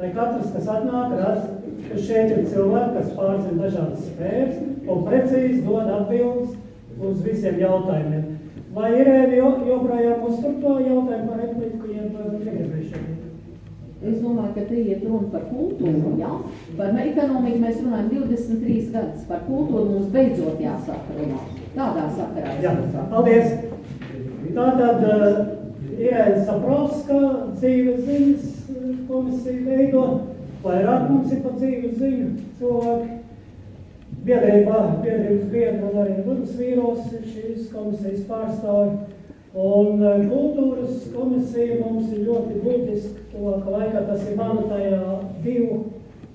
Lai katrs, kas atnāk, redz, ka šeit ir cilvēki, kas pārzina dažādas sfēras un precīzi dod atbildes uz visiem jautājumiem. Vai Irēna joprojām uztur to jautājumu par repliku, ja negribēju šeit? Es domāju, ka te iet runa par kultūru, jā. Par ekonomiku mēs runājam 23 gadus. Par kultūru mums beidzot jāsāk runāt. Tādā sakarā. Jā, paldies. Tātad Irēna Saprovska dzīves ziņas komisija veido. Vairāk mums ir pa dzīves ziņu cilvēki. Biedrībā, biedrības biedra un arī Runas vīros ir šīs komisijas pārstāvi. Un kultūras komisija mums ir ļoti būtiska, tuvākā laikā tas ir manu tajā divu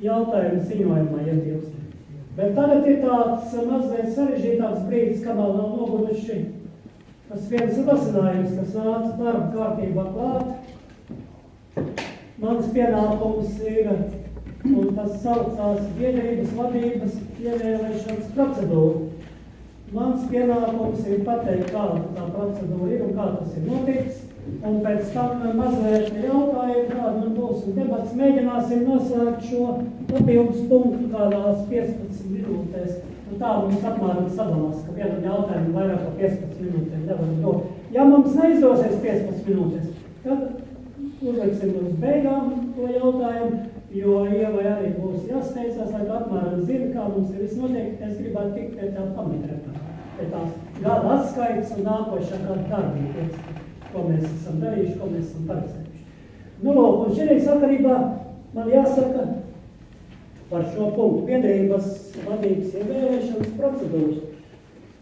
jautājumu ziņojumā ietilpst. Bet tagad ir tāds mazliet sarežģītāks brīdis, kamēr nav noguruši tas viens rosinājums, kas nāca darba kārtībā klāt. Mans pienākums ir, un tas saucās biedrības vadības ievēlēšanas procedūra. Mans pienākums ir pateikt, kāda tā procedūra ir un kā tas ir noticis. Un pēc tam mazliet jautājumu, kāda man būs un debats. Mēģināsim noslēgt šo papildus punktu kādās 15 minūtēs. Un tā mums apmēram sadalās, ka vienam jautājumam vairāk par 15 minūtēm nevaram dot. Ja mums neizdosies 15 minūtēs, tad uzliksim uz beigām to jautājumu, jo Ievai arī būs jāsteidzās, lai apmēram zini, kā mums ir viss notiek. Es gribētu tikt pie tā pamatrekā, pie tās gada atskaites un nākošā gada darbības, ko mēs esam darījuši, ko mēs esam paredzējuši. Nu, lūk, un šī sakarībā man jāsaka par šo punktu biedrības vadības ievēlēšanas procedūras.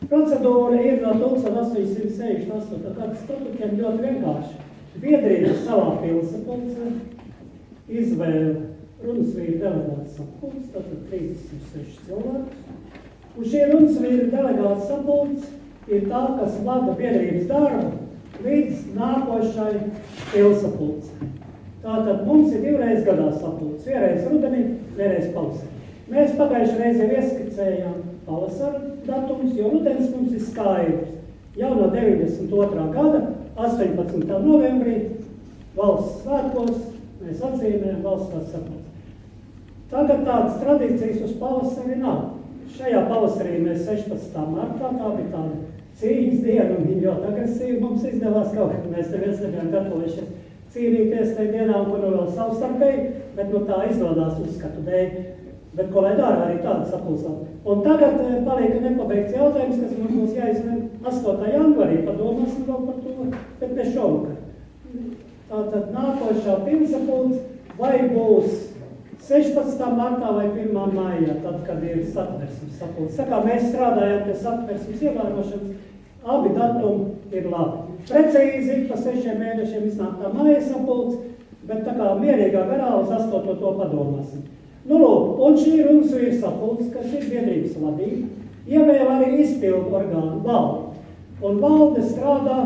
Procedūra ir no 1868. gada statutiem ļoti vienkārši. Biedrības savā pilsapulcē izvēle runas vīri delegāts sapulcs, tātad 36 cilvēkus. Un šie runas vīri delegāts sapulcs ir tā, kas vada biedrības darbu līdz nākošai pilsapulcei. Tātad mums ir divreiz gadā sapulce, vienreiz rudenī, vienreiz pavasarī. Mēs pagājušajā reizē ieskicējām pavasara datumus, jo rudens mums ir skaidrs. Jau no 92. gada 18. novembrī valsts svētkos mēs atzīmējam valsts sapulci. Tagad tādas tradīcijas uz pavasari nav. Šajā pavasarī mēs 16. martā, tā bija tāda cīņas diena, un viņa ļoti agresīvi mums izdevās kaut kā, mēs neviens nebijām gatavojušies cīnīties tajā dienā, un kur vēl savstarpēji, bet nu tā izdodas uzskatu dēļ. Bet ko lai dara, arī tāda sapulsām. Un tagad eh, paliek nepabeigts jautājums, kas mums būs jāizvien 8. janvarī, padomāsim vēl par to, bet ne šovakar. Tātad nākošā pilsapulce vai būs 16. martā vai 1. maijā, tad, kad ir satversmes sapulce. Kā mēs strādājam pie satversmes ievērošanas, abi datumi ir labi. Precīzi pa sešiem mēnešiem iznāk tā māja sapulce, bet tā kā mierīgā garā uz 8. to padomāsim. Nu, lūk, un šī runas ir sapulce, kas ir biedrības vadība, ievēl arī izpildu orgānu valdi. Un valde strādā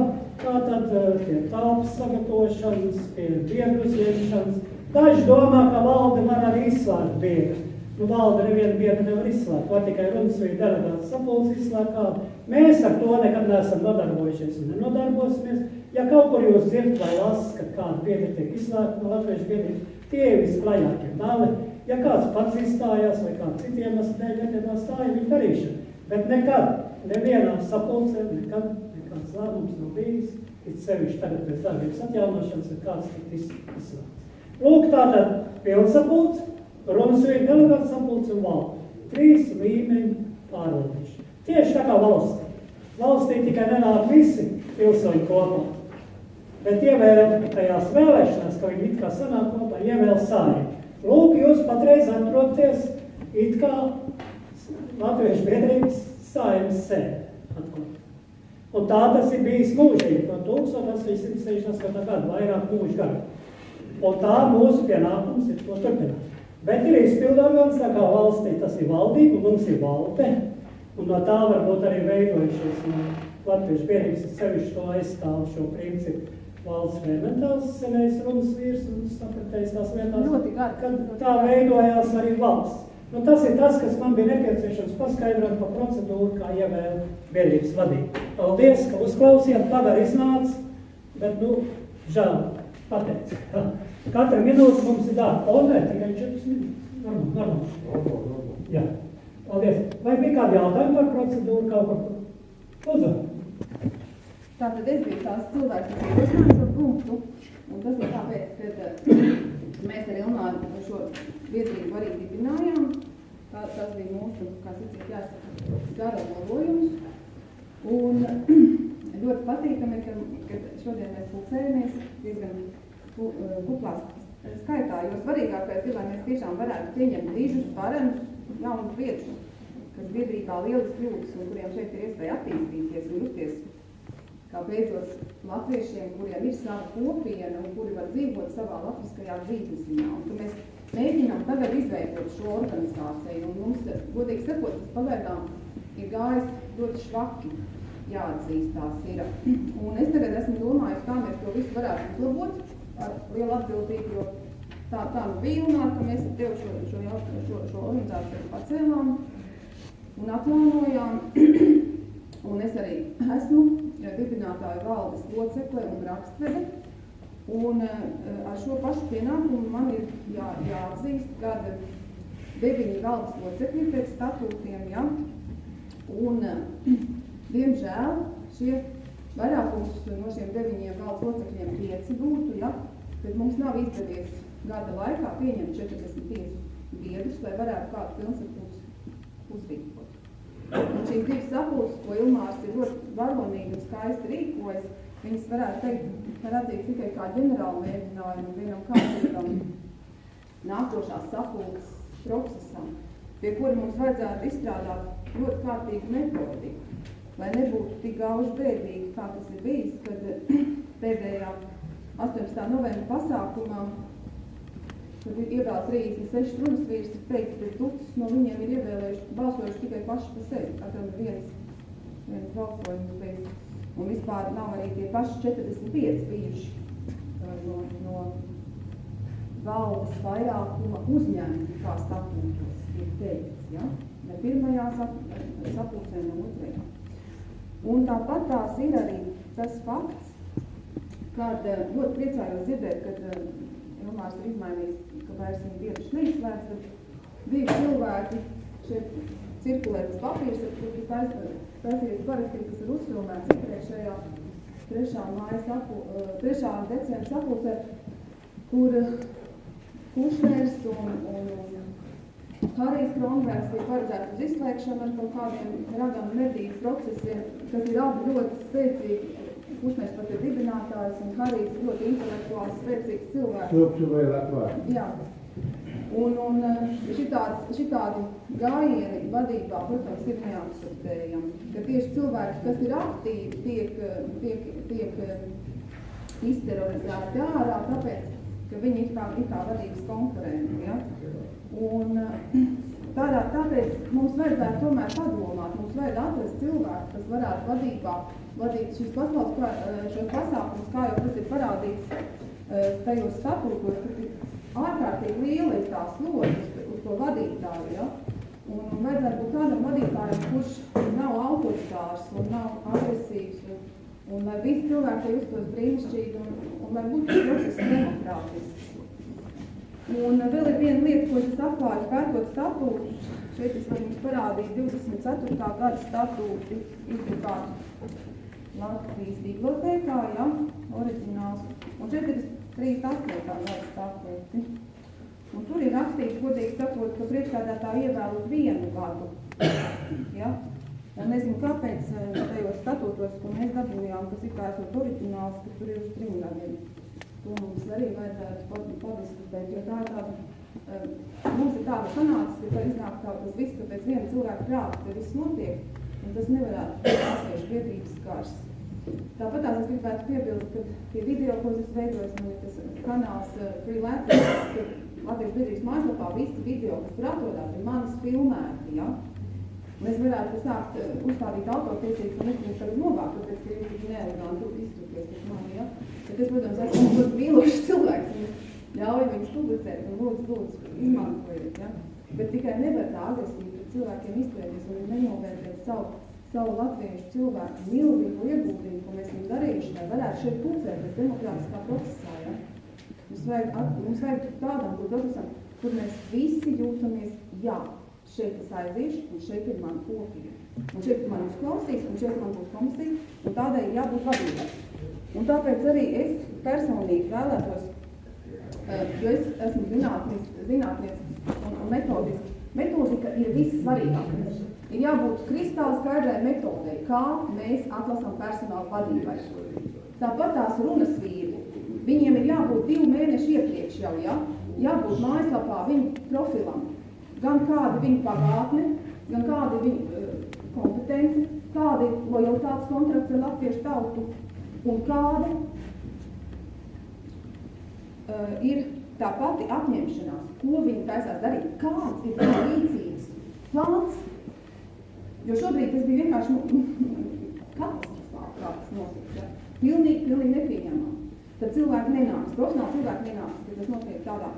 tātad eh, pie telpas sagatavošanas, pie biedru uzņemšanas. Daži domā, ka valde var arī izslēgt biedru. Nu, valde nevienu biedru nevar izslēgt, vai tikai runas vai delegāts sapulce izslēgā. Mēs ar to nekad neesam nodarbojušies un nenodarbosimies. Ja kaut kur jūs dzirdat vai lasat, ka kāda biedra tiek izslēgta no latviešu biedrības, tie ir visklajākie meli. Ja kāds pats izstājās vai kāds citiem dēļ nepiedalās, tā ir viņa darīšana. Bet nekad, nevienā sapulcē, nekad nekāds lēmums nav bijis, it sevišķi tagad pēc darbības atjaunošanas, ir kāds tik izslēgts. Lūk, tātad pilnsapulce, runas ir delegāts sapulce un valde. Trīs līmeņi pārvaldīšana. Tieši tā kā valstī. Valstī tikai nenāk visi pilsoņi kopā. Bet ievēl tajās vēlēšanās, ka viņi it kā sanāk kopā, ievēl sājumu. Lūk, jūs patreiz atrodaties it kā Latviešu biedrības sājumas sēde. Un tā tas ir bijis mūžīgi, no 1868. gada, vairāk mūžu gadu. Un tā mūsu pienākums ir to turpināt. Bet ir izpildorgans, tā kā valstī tas ir valdība, mums ir valde, un no tā varbūt arī veidojušies no Latviešu biedrības sevišķi to aizstāv šo principu valsts fermentāls senais runas vīrs un sapratējis tās lietās, Ļoti gari. kad tā veidojās arī valsts. Nu, tas ir tas, kas man bija nepieciešams paskaidrot par procedūru, kā ievēl biedrības vadību. Paldies, ka uzklausījāt, pagar iznāca, bet, nu, žēl, pateic. Katra minūte mums ir darba. O, nē, tikai 4 minūtes. Normāli, normāli. Jā. Paldies. Vai bija kādi jautājumi par procedūru kaut par ko? Uzvar. Tātad es biju tās cilvēks, kas ierosināja šo punktu, un tas ir tāpēc, ka eh, mēs ar Ilmāru šo biedrību arī dibinājām. Tā, tas bija mūsu, kā sacīt, jāsaka, gara labojums. Un ļoti patīkami, ka, ka šodien mēs pulcējamies diezgan kuplās skaitā, jo svarīgākais ir, lai mēs tiešām varētu pieņemt dižus, varenus, jaunus biedrus, kas biedrībā lielas kļūdas un kuriem šeit ir iespēja attīstīties un justies kā beidzot latviešiem, kuriem ir sava kopiena un kuri var dzīvot savā latviskajā dzīvesziņā. Un mēs mēģinām tagad izveidot šo organizāciju, un mums, godīgi sakot, tas pagaidām ir gājis ļoti švaki, jāatzīstās ir. Un es tagad esmu domājis, kā mēs to visu varētu uzlabot ar lielu atbildību, jo tā, tā nu bija un ka mēs ar tevi šo, šo, šo, šo, šo organizāciju pacēlām un atjaunojām. Un es arī esmu dibinātāju valdes locekle un rakstvede. Un eh, ar šo pašu pienākumu man ir jā, jāatzīst, ka deviņi valdes locekļi pēc statūtiem, ja, un eh, diemžēl šie vairākums no šiem deviņiem valdes locekļiem pieci būtu, ja, bet mums nav izdevies gada laikā pieņemt 45 biedrus, lai varētu kādu pilnsapulci uzrīkot. Un šīs divas sapulces, ko Ilmārs ir ļoti varonīgi un skaisti rīkojas, viņas varētu teikt, var atzīt tikai kā ģenerālu mēģinājumu vienam kārtīgam nākošās sapulces procesam, pie kura mums vajadzētu izstrādāt ļoti kārtīgu metodiku, lai nebūtu tik gauži bēdīgi, kā tas ir bijis, kad pēdējā 18. novembra pasākumā Tad ir ievēl 36 runas vīrs, ir teicis, ka tucis no viņiem ir ievēlējuši, balsojuši tikai paši par sevi. Katram ir viens viens balsojums bijis. Un vispār nav arī tie paši 45 bijuši no, no valdes vairākuma uzņēmumi, kā statūtos ir teikts, ja? Ne pirmajā sapulcē, ne otrajā. Un tāpat tās ir arī tas fakts, kad uh, ļoti priecājos dzirdēt, kad uh, Ilmārs ir izmainījis, ka vairs viņa biedrs neizslēdz, tad bija cilvēki šeit cirkulē tas papīrs, kur ir taisījies parakstīt, kas ir uzfilmēts iepriekšējā trešā māja sapu, trešā decembra sapulcē, kur Kušners un, un, un Harijs Kronbergs bija paredzēts uz izslēgšanu ar kaut kādiem ragam medību procesiem, kas ir abi ļoti spēcīgi. Kušners pat ir dibinātājs un Harijs ļoti intelektuāls, spēcīgs cilvēks. Lūkšu vēl atvārt. Jā. Un, un šitāds, šitādi gājieni vadībā, protams, ir neakceptējami. Ka tieši cilvēki, kas ir aktīvi, tiek, tiek, tiek izterorizēti ārā, tāpēc, ka viņi ir kā, ir kā vadības konkurenti. Ja? Un tādā, tāpēc mums vajadzētu tomēr padomāt, mums vajag atrast cilvēku, kas varētu vadībā vadīt šīs pasaules, šos pasākumus, kā jau tas ir parādīts tajos statūtos, ka ārkārtīgi liela ir tā slodze uz, to vadītāju, ja? Un vajadzētu būt tādam vadītājam, kurš nav autoritārs un nav agresīvs, un, un lai visi cilvēki justos brīnišķīgi, un, un lai būtu process demokrātisks. Un vēl ir viena lieta, ko es atklāju pētot statūtus. Šeit es varu jums parādīt 24. gada statūti izdrukātu Latvijas bibliotēkā, ja, oriģināls. Un šeit ir 38. gada statūti. Un tur ir rakstīts, godīgi sakot, ka priekšstādātāji ievēl uz vienu gadu. Ja? Un nezinu, kāpēc tajos statūtos, ko mēs dabūjām, kas ir kā esot oriģināls, ka tur ir uz trim gadiem. To mums arī vajadzētu padiskutēt, jo tā ir tāda, mums ir tāda sanācis, ka tā iznāk tā tas viss, ka pēc viena cilvēka prāta te viss notiek, un tas nevarētu būt latviešu biedrības kārs. Tāpat tās es gribētu piebilst, ka tie video, ko es veidojos, man ir tas kanāls Free Latvijas, ka Latvijas biedrības mājaslapā visi video, kas tur atrodas, ir manis filmēti, ja? Un es varētu sākt uzstādīt autortiesības un nekļūt tagad novākt, tāpēc, ka jūs tik neeleganti izturties pēc mani, ja? Bet es, protams, esmu ļoti mīlošs cilvēks un ļauju viņus publicēt un lūdzu, lūdzu, izmantojiet, ja? Bet tikai nevar tā agresīvi pret cilvēkiem izturēties un nenovērtēt savu, savu latviešu cilvēku milzīgu ieguldījumu, ko mēs esam darījuši, lai varētu šeit pulcēties demokrātiskā procesā, ja? Mums vajag, mums vajag tādam procesam, kur mēs visi jūtamies, jā, šeit es aiziešu, un šeit ir mana kopija. Un šeit man uzklausīs, un šeit man būs komisija, un tādai jābūt vadībai. Un tāpēc arī es personīgi vēlētos, jo es esmu zinātnis, zinātnieks un, un metodiski. Metodika ir vissvarīgākais. Ir jābūt kristāli skaidrai metodei, kā mēs atlasām personālu vadībai. Tāpat tās runas vīri, viņiem ir jābūt divu mēnešu iepriekš jau, ja? jābūt mājaslapā viņu profilam, gan kāda viņa pagātne, gan kāda viņa uh, kompetence, kāda ir lojalitātes kontrakts ar latviešu tautu un kāda uh, ir tā pati apņemšanās, ko viņi taisās darīt, kāds ir viņa rīcības plāns. Jo šobrīd tas bija vienkārši katastrofāli, kā tas notiek. Ja? Pilnīgi, pilnīgi nepieņemami. Tad cilvēki nenāks, profesionāli cilvēki nenāks, ka tas notiek tādā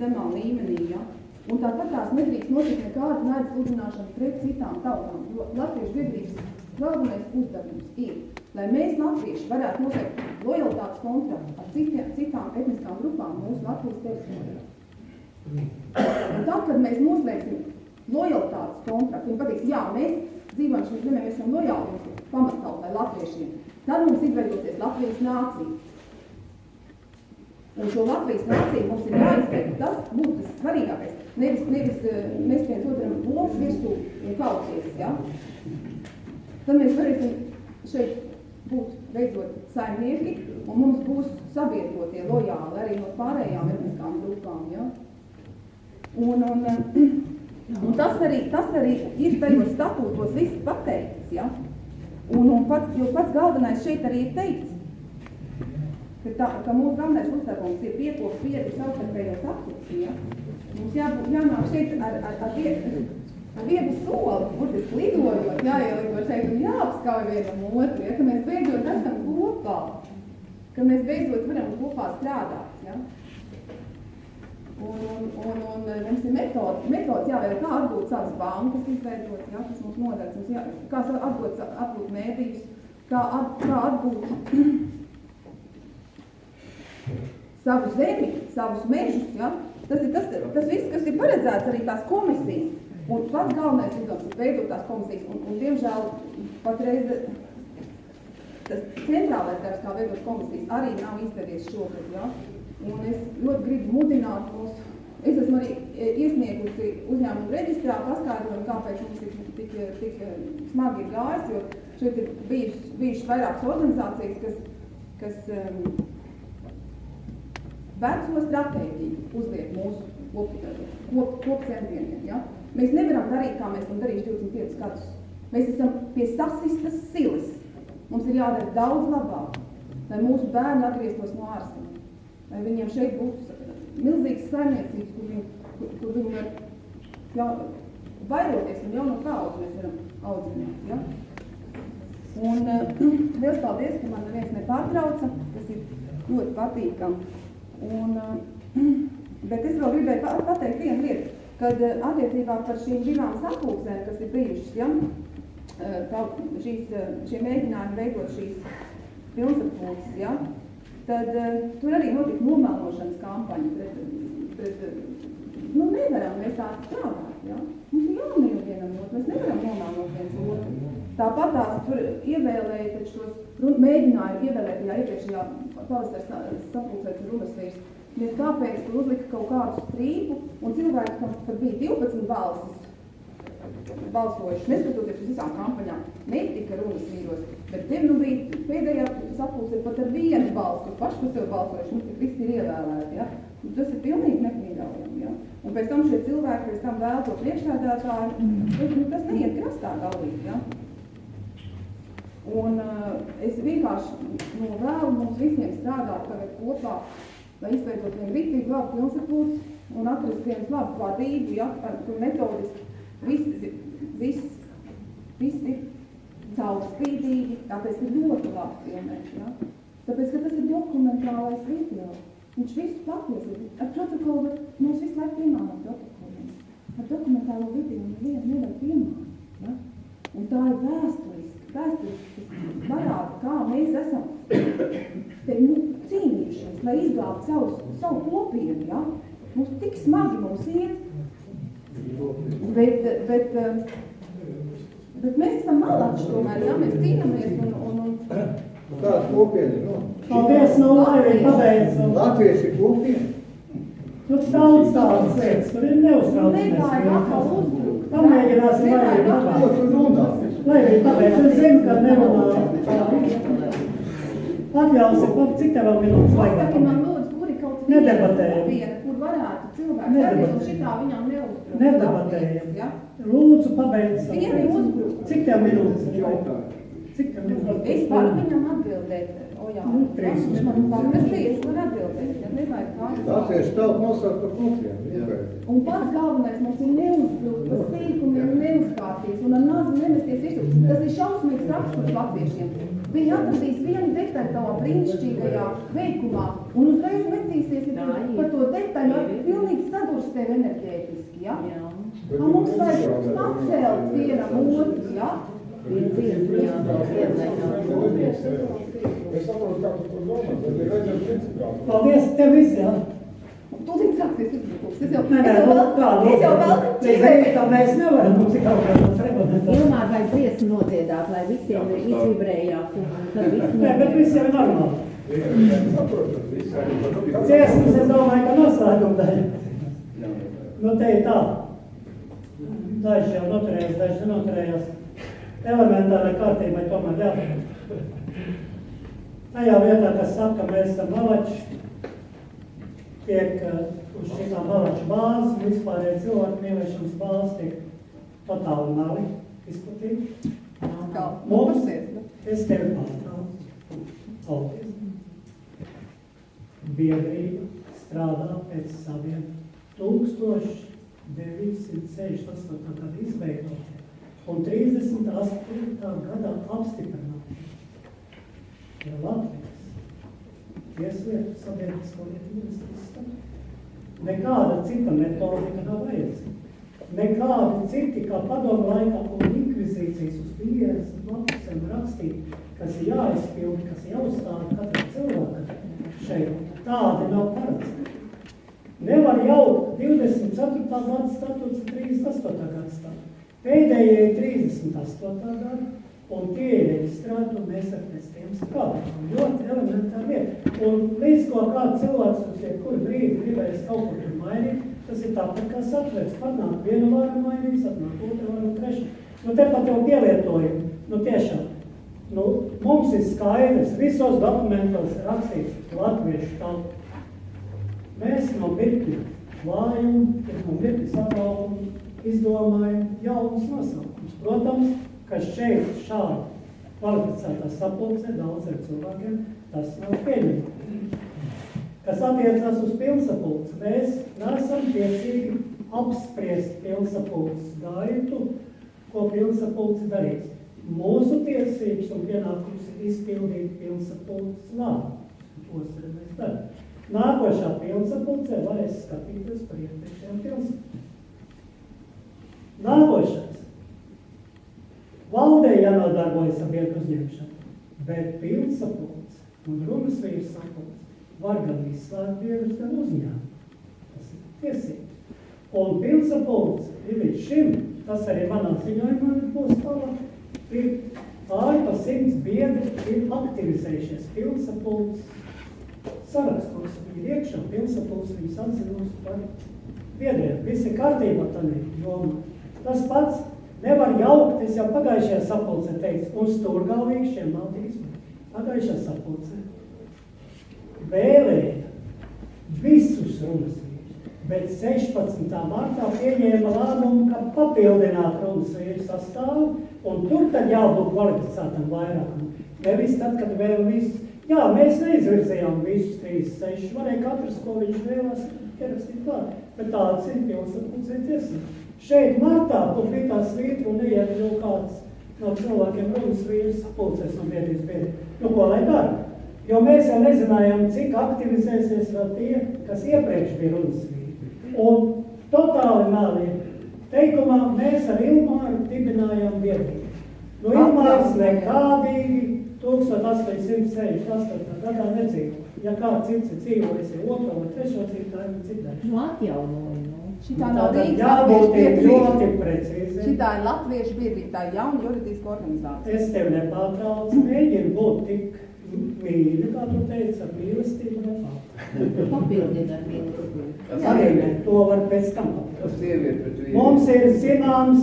zemā līmenī. Ja? Un tāpat tās nedrīkst notikt nekāda naidas sludināšana pret citām tautām, jo Latviešu biedrības galvenais uzdevums ir, lai mēs latvieši varētu noslēgt lojalitātes kontraktu ar citiem, citām etniskām grupām mūsu Latvijas teritorijā. Un tad, kad mēs noslēgsim lojalitātes kontraktu, viņi pateiks, jā, mēs dzīvojam šeit zemē, mēs esam lojāli mūsu pamattautai latviešiem, tad mums izveidosies Latvijas nācija. Un šo Latvijas nāciju mums ir jāizveido, tas būtu tas svarīgākais. Nevis, nevis mēs viens otram loks virsū un kauties, ja? Tad mēs varēsim šeit būt beidzot saimnieki, un mums būs sabiedrotie lojāli arī no pārējām etniskām grupām, ja? Un, un, un tas, arī, tas arī ir tajos statūtos viss pateikts, ja? Un, un pats, jo pats galvenais šeit arī ir teikts, ka, tā, ka mūsu galvenais uzdevums ir piekopt piedu savstarpējos attiecības. Ja? Mums jābūt, jānāk šeit ar, ar, ar, pie, ar vienu soli, burtiski lidojot, jāielido šeit un jāapskauj vienam otru, ja, ka mēs beidzot esam kopā, ka mēs beidzot varam kopā strādāt. Ja. Un, un, un, un mums ir metodi, metodas jāvēl, kā atgūt savas bankas, izveidot, ja, kas mums nodara, mums jā, kā atgūt, atgūt mēdījus, kā, at, kā atgūt savu zemi, savus mežus, ja. Tas ir tas, tas viss, kas ir paredzēts arī tās komisijas. Un pats galvenais uzdevums ir veidot tās komisijas, un, un diemžēl patreiz tas centrālais darbs, kā veidot komisijas, arī nav izdevies šogad, ja. Un es ļoti gribu mudināt mūs, es esmu arī e, iesniegusi uzņēmumu reģistrā paskaidrojumu, kāpēc mums ir tik, tik e, smagi gājis, jo šeit ir bijušas, bijušas vairākas organizācijas, kas, kas um, veco stratēģiju uzliek mūsu kop, kop, kop. Ja? Mēs nevaram darīt, kā mēs esam darījuši 25 gadus. Mēs esam pie sasistas silas. Mums ir jādara daudz labāk, lai mūsu bērni atgrieztos no ārzemēm. Lai viņiem šeit būtu milzīgas saimniecības, kur viņi, kur, kur viņi var jau, vairoties un jauno paudzi mēs varam audzināt. Ja? Un uh, liels paldies, ka man neviens nepārtrauca, tas ir ļoti patīkami. Un, uh, bet es vēl gribēju pa- pateikt vienu lietu, kad uh, attiecībā par šīm divām sapulcēm, kas ir bijušas, ja, tā, šīs, uh, šie mēģinājumi veidot šīs pilnsapulces, ja, tad tur arī notika nomelnošanas kampaņa pret, pret nu nevaram mēs tā strādāt, ja. Mums ir jāmīl vienam otru, mēs nevaram nomelnot viens otru. Tāpat tās tur ievēlēja šos, run- mēģināja ievēlēt tajā iepriekšējā pavasara sapulcēt runas vīrs. Mēs kāpēc tur uzlika kaut kādu strīpu, un cilvēki, kam pat bija 12 balsis, balsojuši, neskatoties uz visām kampaņām, netika runas vīros, bet tiem nu bija pēdējā sapulce pat ar vienu balsu, kur paši par sevi balsojuši, nu, tik visi ir ievēlēti, ja. Nu, Tas ir pilnīgi nepieļaujami, ja. Un pēc tam šie cilvēki pēc tam vēl to priekšsēdētāju, tas, nu, tas neiet krastā galīgi, ja. Un uh, es vienkārši novēlu mums visiem strādāt tagad kopā, lai izveidot vienu rītīgi labu pilnsapulci un atrast vienu labu vadību, ja, kur metodiski viss, viss, viss ir caurspīdīgi, tāpēc ir ļoti labi filmēt, ja. Tāpēc, ka tas ir dokumentālais video. Viņš visu patiesību, ar protokolu mums visu laiku piemānāt protokoliem. Ar dokumentālo video nevienu nevar piemānāt, ja. Un tā ir vēsturiski, vēsturiski, parāda, kā mēs esam te, nu, cīnījušies, lai izglābtu savu, savu kopienu, ja? Mums tik smagi mums iet, bet, bet, eh, bet mēs esam malači tomēr, ja? Mēs cīnāmies un, un, un Kāda kopiena, nu? Paldies, no Laivija pabeidz. Latvieši ir kopiena. Tur daudz tādas lietas, tur ir neuztraucamies. nevajag atkal uzbrukt. Pamēģināsim Nevajag Runā? Laivija pabeidz, es zinu, ka nerunāju. Atļausim, cik tev vēl minūtes Pasaki laikam? man lūdzu, kur ir kaut Nedebatējam. viena, kur varētu cilvēks Nedebatējam. un šitā viņam neuzbrukt. Nedebatējam. Ja? Lūdzu, pabeidz. Vieni teiksmi. uzbruk. Cik tev minūtes? Cik tev minūtes? Es varu viņam atbildēt, o jā, Nu, man paprasīja, es varu atbildēt, ja nevajag pārāk. Latvieši tautu nosaukt par vienkārši. Un pats galvenais mums ir neuzbrukt pa sīkumiem, neuzkārties un ar nazi nemesties visu. Tas ir šausmīgs raksturs latviešiem. Viņi atradīs vienu detaļu tavā brīnišķīgajā veikumā un uzreiz metīsies par to detaļu, pilnīgi sadurs tev enerģētiski, ja? Un mums vajag pacelt vienam otru, ja? Es saprotu, kā tu to domā, bet ir redzams principāli. Paldies, tev viss, jā. Tūlīt sāksies uzbrukums. Es jau, nu, es jau vēl Mēs nevaram, mums ir kaut kāda remonta. Ilmār vajag dziesmu nodziedāt, lai visiem izvibrējās tad viss Nē, bet jau ir normāli. Ciesmas, es domāju, ka noslēguma daļa. Nu, te ir tā. Daži jau noturējās, daži nenoturējās. Elementārai kārtībai tomēr jābūt. Tajā vietā, kas saka, ka mēs esam malači, tiek uh, uz šitām malaču bāzes, vispārējais cilvēku mīlēšanas bāzes tiek totāli mali izplatīti. Kā, Mums, es tevi pārtraucu. Paldies. Biedrība strādā pēc saviem tūkstoši 968. gada izveidotie un 38. gadā apstiprināti. Ir Latvijas tieslietu sabiedrisko lietu ministrijas statūts. Nekāda cita metodika nav vajadzīga. Nekādi citi, kā padomu laikā un inkvizīcijas uz 50 lapusēm rakstīt, kas ir jāizpildi, kas ir jāuzstāda katram cilvēkam šeit, tādi nav paredzēti. Nevar jaukt 24. gada statūts un 38. gada statūts. Pēdējie ir 38. gada, un tie ir reģistrēti, un mēs ar pēc tiem strādājam. Ļoti elementāri lieta. Un līdz ko kāds cilvēks uz jebkuru brīdi gribēs kaut ko tur mainīt, tas ir tāpat kā satvērs. Atnāk viena vāra mainīs, atnāk otra vāra un treša. Nu, te pat jau pielietojam, nu tiešām. Nu, mums ir skaidrs, visos dokumentos rakstīts latviešu tauta. Mēs no birkļa klājumu, no birkļa sabraukumu izdomājam jaunus nosaukums. Protams, ka šeit šādi kvalificētā sapulcē daudziem cilvēkiem tas nav pieņemts. Kas attiecas uz pilsapulci, mēs nesam tiesīgi apspriest pilsapulces gaitu, ko pilsapulci darīs. Mūsu tiesības un pienākums ir izpildīt pilsapulces lēmumus. Tos arī mēs darām. Nākošā pilsapulcē varēs skatīties par iepriekšējām pilsapulcēm. Nākošais. Valdē jānodarbojas ar biedru uzņemšanu, bet pilsapulce un runas vīrs sapulce var gan izslēgt biedrus, gan uzņēmumu. Tas ir tiesības. Un pilsapulce ir līdz šim, tas arī manā ziņojumā būs tālāk, ir pāri pa simts biedri ir aktivizējušies pilsapulces sarakstos. Viņi ir iekšā pilsapulce, viņas atzinusi par biedriem. Viss ir kārtībā tādā jomā. Tas pats nevar jaukt, es jau pagājušajā sapulcē teicu, un stūrgalvīgšiem nav tīsmi. Pagājušajā sapulcē vēlēja visus runas bet 16. martā pieņēma lēmumu, ka papildināt runas vīru sastāvu, un tur tad jābūt kvalificētam vairākam. Nevis tad, kad vēl visus, jā, mēs neizvirzījām visus 36, varēja katrs, ko viņš vēlās, ierakstīt klāt, bet tāds ir pilsapulcē tiesības. Šeit martā, kur bija tā svītra un neiet jau kāds no cilvēkiem runas vīrus sapulcēs no biedrības biedri. Nu, ko lai dara? Jo mēs jau nezinājām, cik aktivizēsies vēl tie, kas iepriekš bija runas vīri. Un totāli mēlī teikumā mēs ar Ilmāru dibinājām biedrību. Nu, Ilmārs nekādīgi 1868. gadā nedzīvo. Ja kāds cits ir dzīvojis, ir otro vai trešo ir cita. Nu, atjaunoja, nu. Šitā nav Rīgas jābūt latviešu ļoti precīzi. Šitā ir latviešu biedrība, tā ir jauna juridiska organizācija. Es tev nepārtraucu, mēģinu būt tik mīļi, kā tu teici, ar mīlestību nepārtraucu. Papildina ar mīlestību. Arī ne, to var pēc tam papildināt. Mums ir zināms,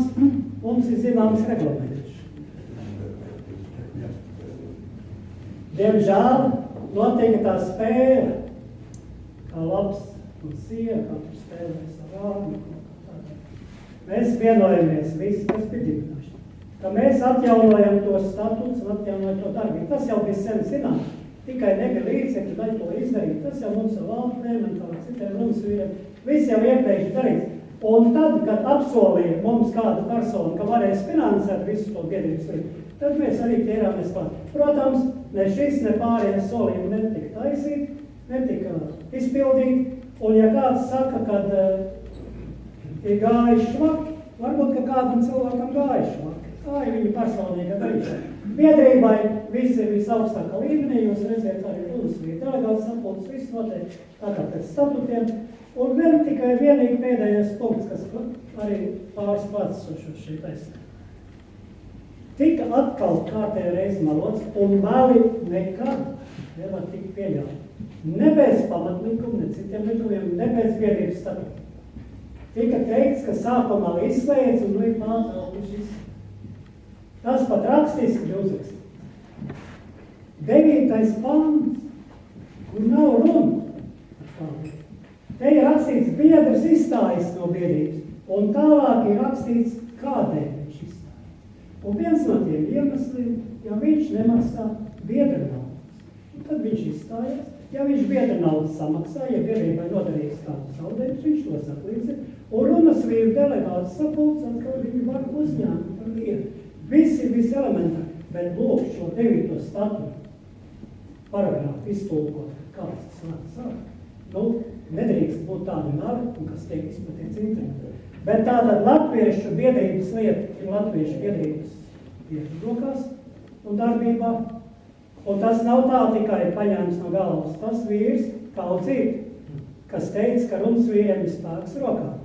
mums ir zināms reglaments. Diemžēl notiek tā spēle, kā labs un sieva, kā tur spēlēs ar vārdu. Mēs vienojamies visi, kas bija dibināšana. Ka mēs atjaunojam to statuts un atjaunojam to darbību. Tas jau bija sen zināms. Tikai nebija līdzekļi, lai to izdarītu. Tas jau mums ar valdēm un tā citiem runas vīriem. Viss jau iepriekš darīts. Un tad, kad apsolīja mums kādu personu, ka varēs finansēt visu to biedrības līdzi, tad mēs arī ķērāmies klāt. Protams, ne šis, ne pārējie solījumi netika taisīti, netika izpildīti. Un ja kāds saka, ka uh, ir gājuši švaki, varbūt, ka kādam cilvēkam gājuši švaki. Tā ir viņa personīga darīšana. Biedrībai viss ir visaugstākā līmenī, jūs redziet arī Lūdzu, bija delegāts sapulces, viss notiek tā kā pēc statutiem. Un vēl tikai vienīgi pēdējais punkts, kas arī pāris pats šo šī taisnē. Tika atkal kārtēja reizi malots, un meli nekad nevar tikt pieļaut. Ne bez pamatlikuma, ne citiem likumiem, ne bez biedrības statuta. Tika teikts, ka sākumā izslēdz un līdz pārtraukums viss. Tas pat rakstiski bija uzrakstīts. Devītais pants, kur nav runa. Te ir rakstīts, biedrs izstājas no biedrības, un tālāk ir rakstīts, kādēļ viņš izstājas. Un viens no tiem iemesliem, ja viņš nemaksā biedra naudas, tad viņš izstājas, Ja viņš biedra naudas samaksā, ja biedrībai nodarījis kādu zaudējumus, viņš to saklīdzi, un runas vīru delegāts sapulcēt, ka viņi var uzņēmt par vietu. Viss ir viss elementāri, bet lūk šo devīto statutu paragrāfu iztulkot, kāds tas var sākt. Nu, nedrīkst būt tāda nara, un kas tiek izplatīts internetā. Bet tātad latviešu biedrības lieta ir latviešu biedrības rokās un darbībā. Un tas nav tā tikai paņēmis no galvas. Tas vīrs kaudzīt, kas teica, ka runas vīriem ir spēks rokā.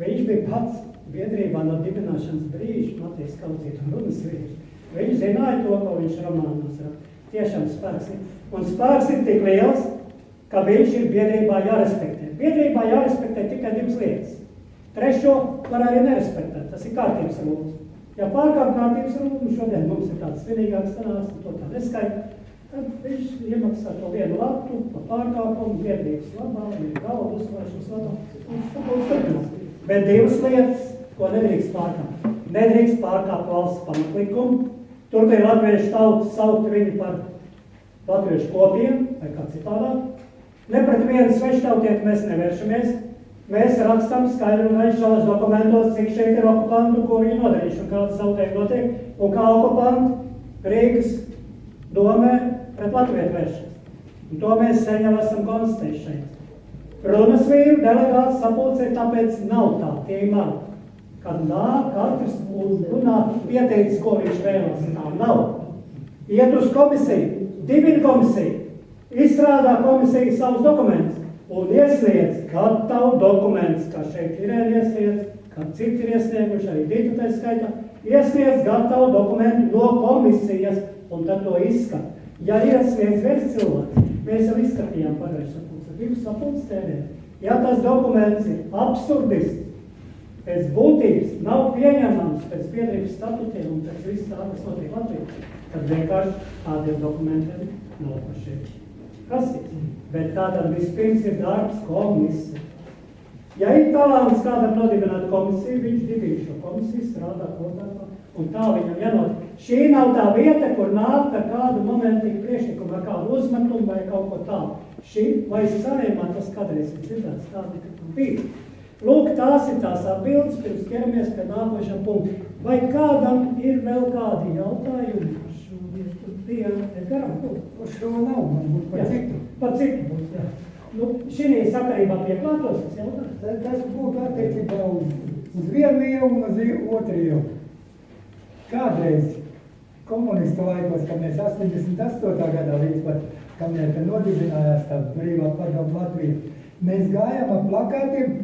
Viņš bija pats biedrībā no dibināšanas brīža, Matīs un runas vīrs. Viņš zināja to, ko viņš romānos raksta. Tiešām spēks ir. Un spēks ir tik liels, ka viņš ir biedrībā jārespektē. Biedrībā jārespektē tikai divas lietas. Trešo var arī nerespektēt. Tas ir kārtības rūpes. Ja pārkāp kārtības rūpes, šodien mums ir tāds svinīgāks sanāks, to tā neskaita, tad viņš iemaksā to vienu latu pa pārkāpumu, biedrības labā, ir galva uzvēršanas labā, un tāpēc turpinās. Bet divas lietas, ko nedrīkst pārkāpt. Nedrīkst pārkāpt valsts pamatlikumu. Tur ir latviešu tauta saukt viņu par latviešu kopiem vai kā citādāk. Ne pret vienu sveštautieti mēs nevēršamies. Mēs rakstām skaidru un gaišu šajos dokumentos, cik šeit ir okupantu, ko viņi nodarījuši un kādas zaudējumi notiek, un kā okupanti Rīgas domē pret Latviju vēršas. Un to mēs sen jau esam konstatējuši šeit. Runas vīru delegāts sapulcē, tāpēc nav tā, tie ir mani. Kad nāk, katrs runā pieteicis, ko viņš vēlas, tā nav. Iet uz komisiju, dibina komisiju, izstrādā komisija savus dokumentus un iesniedz gatavu dokumentus, kā šeit ir iesniedz, kā citi ir iesnieguši, arī tā skaitā, iesniedz gatavu dokumentu no komisijas un tad to izskat. Ja iesniedz viens cilvēks, mēs jau izskatījām pagājušajā divas sapulces tēmē. Ja tas dokuments ir absurdists, pēc būtības nav pieņemams pēc biedrības statutiem un pēc viss tā, kas notiek Latvijā, tad vienkārši tādiem dokumentiem nav par šeit prasīts. Bet tātad vispirms ir darbs komisija. Ja ir talants kādam nodibināt komisiju, viņš dibina šo komisiju, strādā kopā. Un tā viņam jānot. Šī nav tā vieta, kur nāk ar kādu momentīgu priekšlikumu, ar kādu uzmetumu vai kaut ko tādu. Šī, vai sarējumā tas kādreiz ir dzirdēts, tā nekad bija. Lūk, tās ir tās atbildes, pirms ķeramies pie nākošā punkta. Vai kādam ir vēl kādi jautājumi? bija garam, Par šo nav, man būtu par citu. Par citu būs, jā. Nu, šī sakarībā pieklātos tas jautājums. Tas, tas būtu attiecībā uz, uz vienu ielu un uz otru ielu. Kādreiz komunistu laikos, kad mēs 88. gadā līdz pat, kamēr te nodibinājās tā brīvā padomu Latvija, mēs gājām ar plakātiem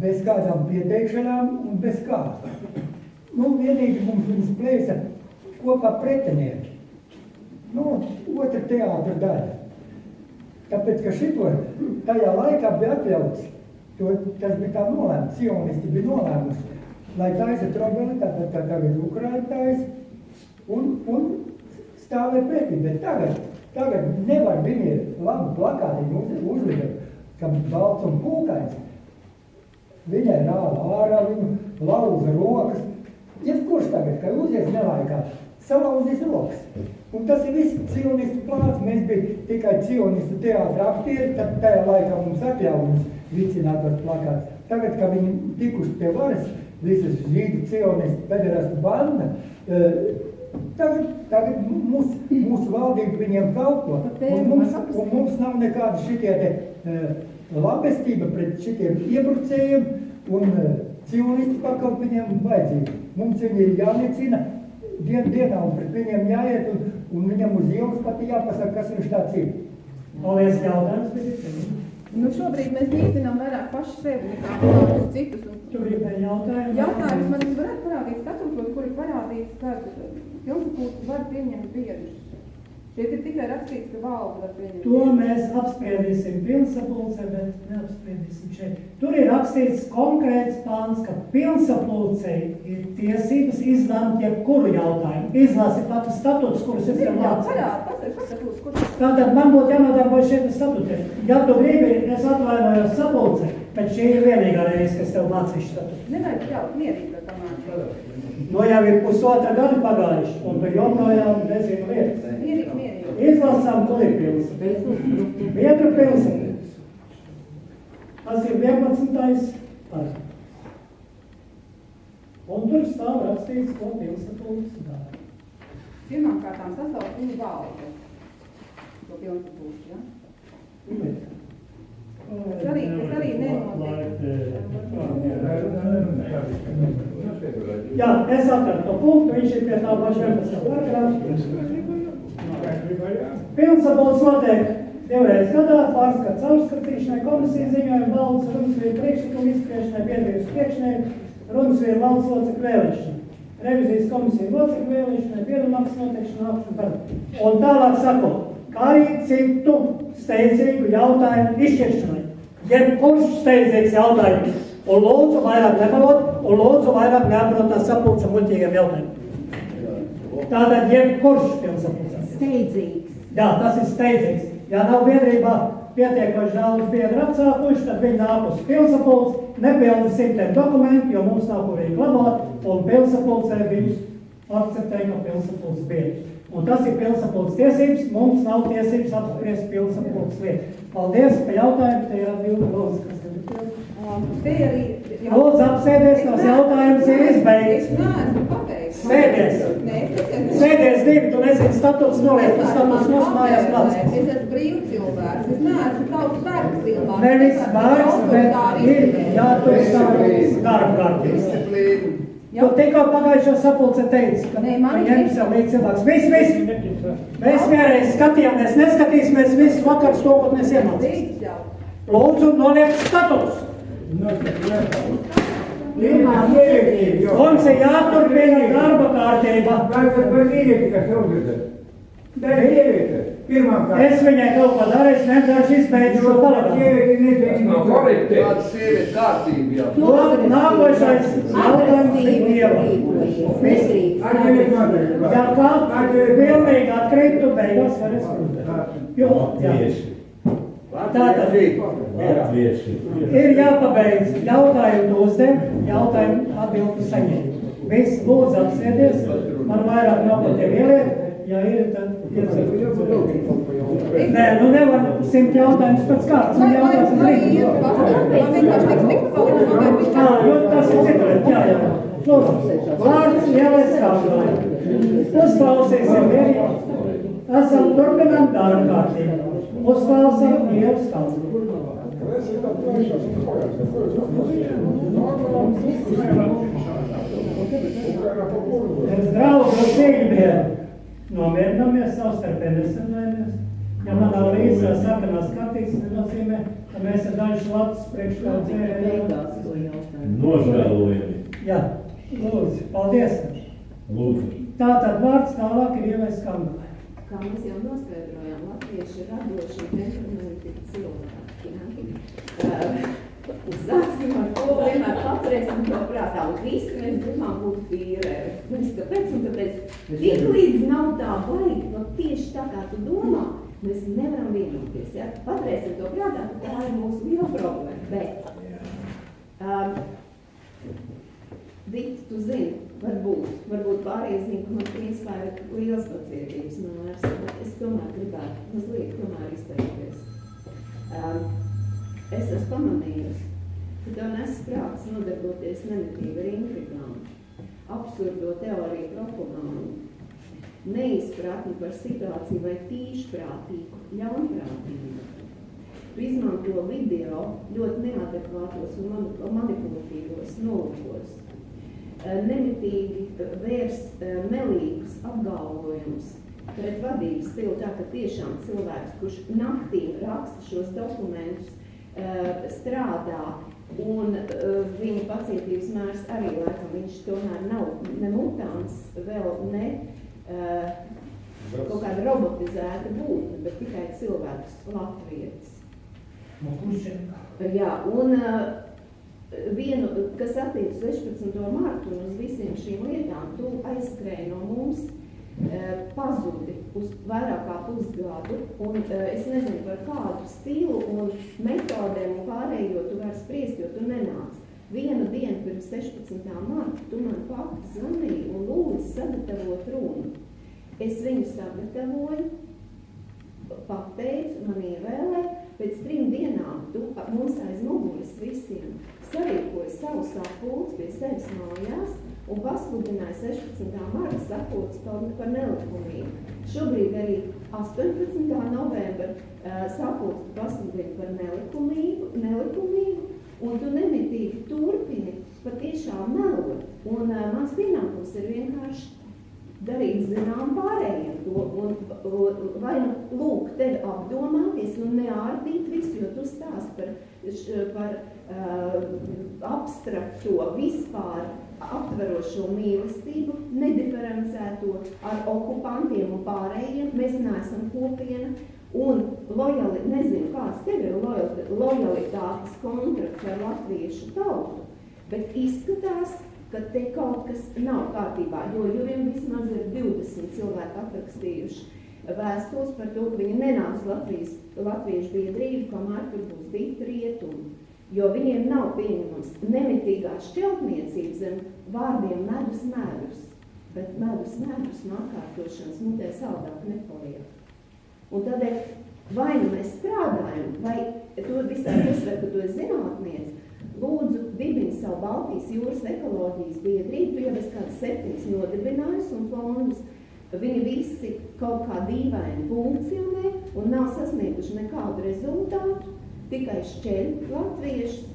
bez kādām pieteikšanām un bez kā. Nu, vienīgi mums viņas plēsa kopā pretinieki. Nu, otra teātra daļa. Tāpēc, ka šito tajā laikā bija atļauts, to, tas bija tā nolēmts, sionisti bija nolēmuši, lai taisa trobeli, tātad tā tagad Ukraina taisa, un, un stāvēt pretī, bet tagad, tagad nevar viņi labu plakātiņu uz, uzlikt, ka balts un pūkains, viņai rāva ārā, viņu lauza rokas, jebkurš tagad, ka uzies nelaikā, salauzīs rokas. Un tas ir viss cionistu plāns. Mēs bijām tikai cionistu teātra aktieri, tad tajā laikā mums atļauj mums vicināt tos plakāts. Tagad, kad viņi tikuši pie varas, visas žīdu cionistu pederastu banda, uh, tagad, tagad mūs, mūsu valdība viņiem kalpo. Un mums, un mums nav nekāda šitie te uh, labestība pret šitiem iebrucējiem un uh, cionistu pakalp viņiem vajadzīgi. Mums viņi ir jāniecina dien, dienā un pret viņiem jāiet un un viņam uz ielas pat jāpasaka, kas viņš tāds ir. Paldies, jautājums. Nu, šobrīd mēs nīcinām vairāk paši sevi nekā kādus citus. Un... Tu gribēji jautājumu? Jautājums man varētu parādīt statūtos, kur ir parādīts, ka pilsapulks var pieņemt biedrus. Šeit ir tikai rakstīts, ka valde var pieņemt. To mēs apspriedīsim pilsapulcē, bet neapspriedīsim šeit. Tur ir rakstīts konkrēts pāns, ka pilsapulcē ir tiesības izlemt jebkuru jautājumu. Izlasi pat statūtus, kurus es jau mācīju. Tātad man būtu jānodarbojas šeit statūtiem. Ja tu gribi, es atvainojos sapulcē, bet šī ir vienīgā reize, kas tev mācīšu statūtu. Nevajag jau mierīgi, bet tamā. No jau ir pusotra gada pagājuši, un tu joprojām nezinu lietas. Izlasām, pilsēta. Viedru pilsēta. Tas ir 11. paragrafs. Un tur stāv rakstīts, ko pilsēta dara. Pirmkārt, sasaukt viņu valdi. To pilnsapulci, ja? Tas arī, tas arī nenotiek. Jā, es atradu to punktu, viņš ir pie tā paša 11. paragrāfa. Pilnsapulcs notiek divreiz gadā, pārskats caurskatīšanai, komisijas ziņojumi, valdes runas vīru priekšlikumu izspriešanai, biedrības priekšnieku, runas vīru valdes locekļu vēlēšanai, revizijas komisiju locekļu vēlēšanai, piedalāks noteikšana augšana par. Un tālāk sako, kā arī citu steidzīgu jautājumu izšķiršanai. Jebkurš steidzīgs jautājums, un lūdzu vairāk nemalot, un lūdzu vairāk neaprot tās sapulca muļķīgiem jautājumiem. Tātad jebkurš pilsapulcās. Steidzīgs. Jā, tas ir steidzīgs. Ja nav biedrībā pietiekoši daudz biedru atsākuši, tad viņi nāk uz pilsapulci, nepildi simtiem dokumentu, jo mums nav kur viņi glabāt, un pilsapulcē viņus akceptē kā pilsapulces biedrus. Un tas ir pilsapulces tiesības, mums nav tiesības apspriest pilsapulces lietu. Paldies par jautājumu, te ir atbildi lūdzu, kas ir. Um. Lūdzu, apsēdies, tās jautājums ir izbeigts. Es neesmu pabeigts. Sēdies. Sēdies divi, tu nezini statuts noliek, tu statuts mūsu mājās nāc. Es esmu brīvs cilvēks, es neesmu tautas vērts cilvēks. Nevis vārds, bet ir jātur savu darbu kārtības. Tu tikko pagājušo sapulce teici, ka ņem ir- līdz cilvēks. Viss, viss! Mēs vienreiz skatījāmies, neskatīsimies visus vakars to, ko mēs jau. Lūdzu, noliek status! Mums ir jāturpina darba kārtība. Es viņai kaut ko daru, es vienkārši izbeidzu šo korekti. Tāda sieviete kārtība jau. Lūk, Nākošais jautājums ir Dieva. Jā, kā pilnīgi atkrīt, tu beigās vari skrūtēt. Jo, jā. Tātad ir jāpabeidz jautājumu uzdev, jautājumu atbildu saņem. Viss lūdzu apsēdies, man vairāk nav pat tie ieliet, ja ir, tad. Nē, nu nevar simt jautājumus pēc kārtas, man jautās iet pasaka, man vienkārši tiks tikt man vienkārši Jā, jo tas ir citādi, jā, jā. Vārds ielēs kāpinājumu. Uzklausīsim vienu. Esam turpinām darba kārtību. Uzklausām Dievu stāstu. Pēc draugu nomierinamies savstarpēji nesarunājamies. Ja man nav līdzi tās sarkanās kartītes, nenozīmē, ka mēs ar dažu latus priekšā jautājumu. Nožēlojami. Jā, lūdzu, paldies. Lūdzu. Tātad vārds tālāk ir ievais kambalē. Kā mēs jau noskaidrojām, latvieši ir radoši un temperamenti cilvēki. Uh, Sāksim ar to, vienmēr paturēsim to prātā. Un visi mēs gribam būt vīrēri. Mēs kāpēc? Un tāpēc, tik līdz nav tā baigi, no tieši tā kā tu domā, mēs nevaram vienoties. Ja? Paturēsim to prātā, ka tā ir mūsu liela problēma. Bet, um, Vīt, tu zini, varbūt, varbūt pārējie zina, ka man principā ir liels pacietības mērs, bet es tomēr gribētu mazliet tomēr izteikties. Um, es esmu pamanījusi, ka tev nes prāts nodarboties nemitīgi ar intrigām, absurdo teoriju propagānu, neizpratni par situāciju vai tīšprātīgu ļaunprātību. Tu izmanto video ļoti neadekvātos un mani- manipulatīvos nolūkos. Eh, Nemitīgi eh, vērs eh, melīgus apgalvojumus pret vadības stilu, tā ka tiešām cilvēks, kurš naktī raksta šos dokumentus, eh, strādā un eh, viņa pacietības mērs arī laikam viņš tomēr nav ne mutāns, vēl ne eh, kaut kāda robotizēta būtne, bet tikai cilvēks latvietis. Ir? Jā, un vienu, kas attiec uz 16. martu un uz visiem šīm lietām, tu aizskrēji no mums, pazudi uz vairāk kā pusgadu, un uh, es nezinu par kādu stilu un metodēm un pārējo tu vari spriest, jo tu nenāc. Vienu dienu pirms 16. marta tu man pati zvanīji un lūdzi sagatavot runu. Es viņu sagatavoju, pateicu, man ievēlē, pēc trim dienām tu mums aiz muguras visiem sarīkoja savu sapulci pie sevis mājās un pasludināja 16. marta sapulci par, nelikumību. Šobrīd arī 18. novembra uh, sapulci pasludina par nelikumību, nelikumību, un tu nemitīgi turpini patiešām melot. Un uh, mans pienākums ir vienkārši darīt zinām pārējiem to, un, un vai nu lūk tevi apdomāties un neārdīt visu, jo tu stāst par, par uh, abstrakto vispār aptverošo mīlestību, nediferencēto ar okupantiem un pārējiem, mēs neesam kopiena, un lojali, nezinu, kāds tev ir lojalitātes kontrakts ar latviešu tautu, bet izskatās, ka te kaut kas nav kārtībā, jo, vien vismaz ir 20 cilvēki atrakstījuši vēstules par to, ka viņi nenāks Latvijas, Latviešu biedrību, kamēr tur būs dīta rietumi. Jo viņiem nav pieņemams nemitīgā šķeltniecība zem vārdiem medus medus, bet medus medus no atkārtošanas mutē saldāk nepaliek. Un tādēļ vai nu mēs strādājam, vai to visā uzsver, ka tu esi zinātniec, lūdzu dibini savu Baltijas jūras ekoloģijas biedrību, tu jau esi kāds septiņas nodibinājis un fondus, viņi visi kaut kā dīvaini funkcionē un nav sasnieguši nekādu rezultātu, tikai šķeļ latviešus.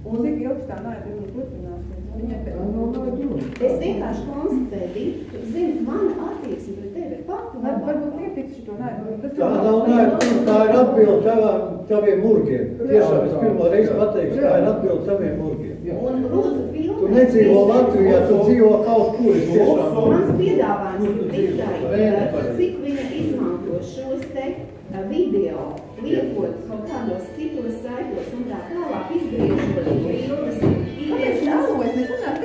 Un cik ilgi tā naida turpināsies? Es vienkārši konstatēju, tu zini, mana attieksme pret tevi ir pati labākā. Varbūt ietiks šo naidu. Tā nav naida, tā ir atbilde tavām, taviem murgiem. Tiešām es pirmo reizi pateikšu, tā ir atbilde taviem murgiem. Un lūdzu filmēt. Tu nedzīvo Latvijā, tu dzīvo kaut kur. Mans piedāvājums ir tikai, cik viņa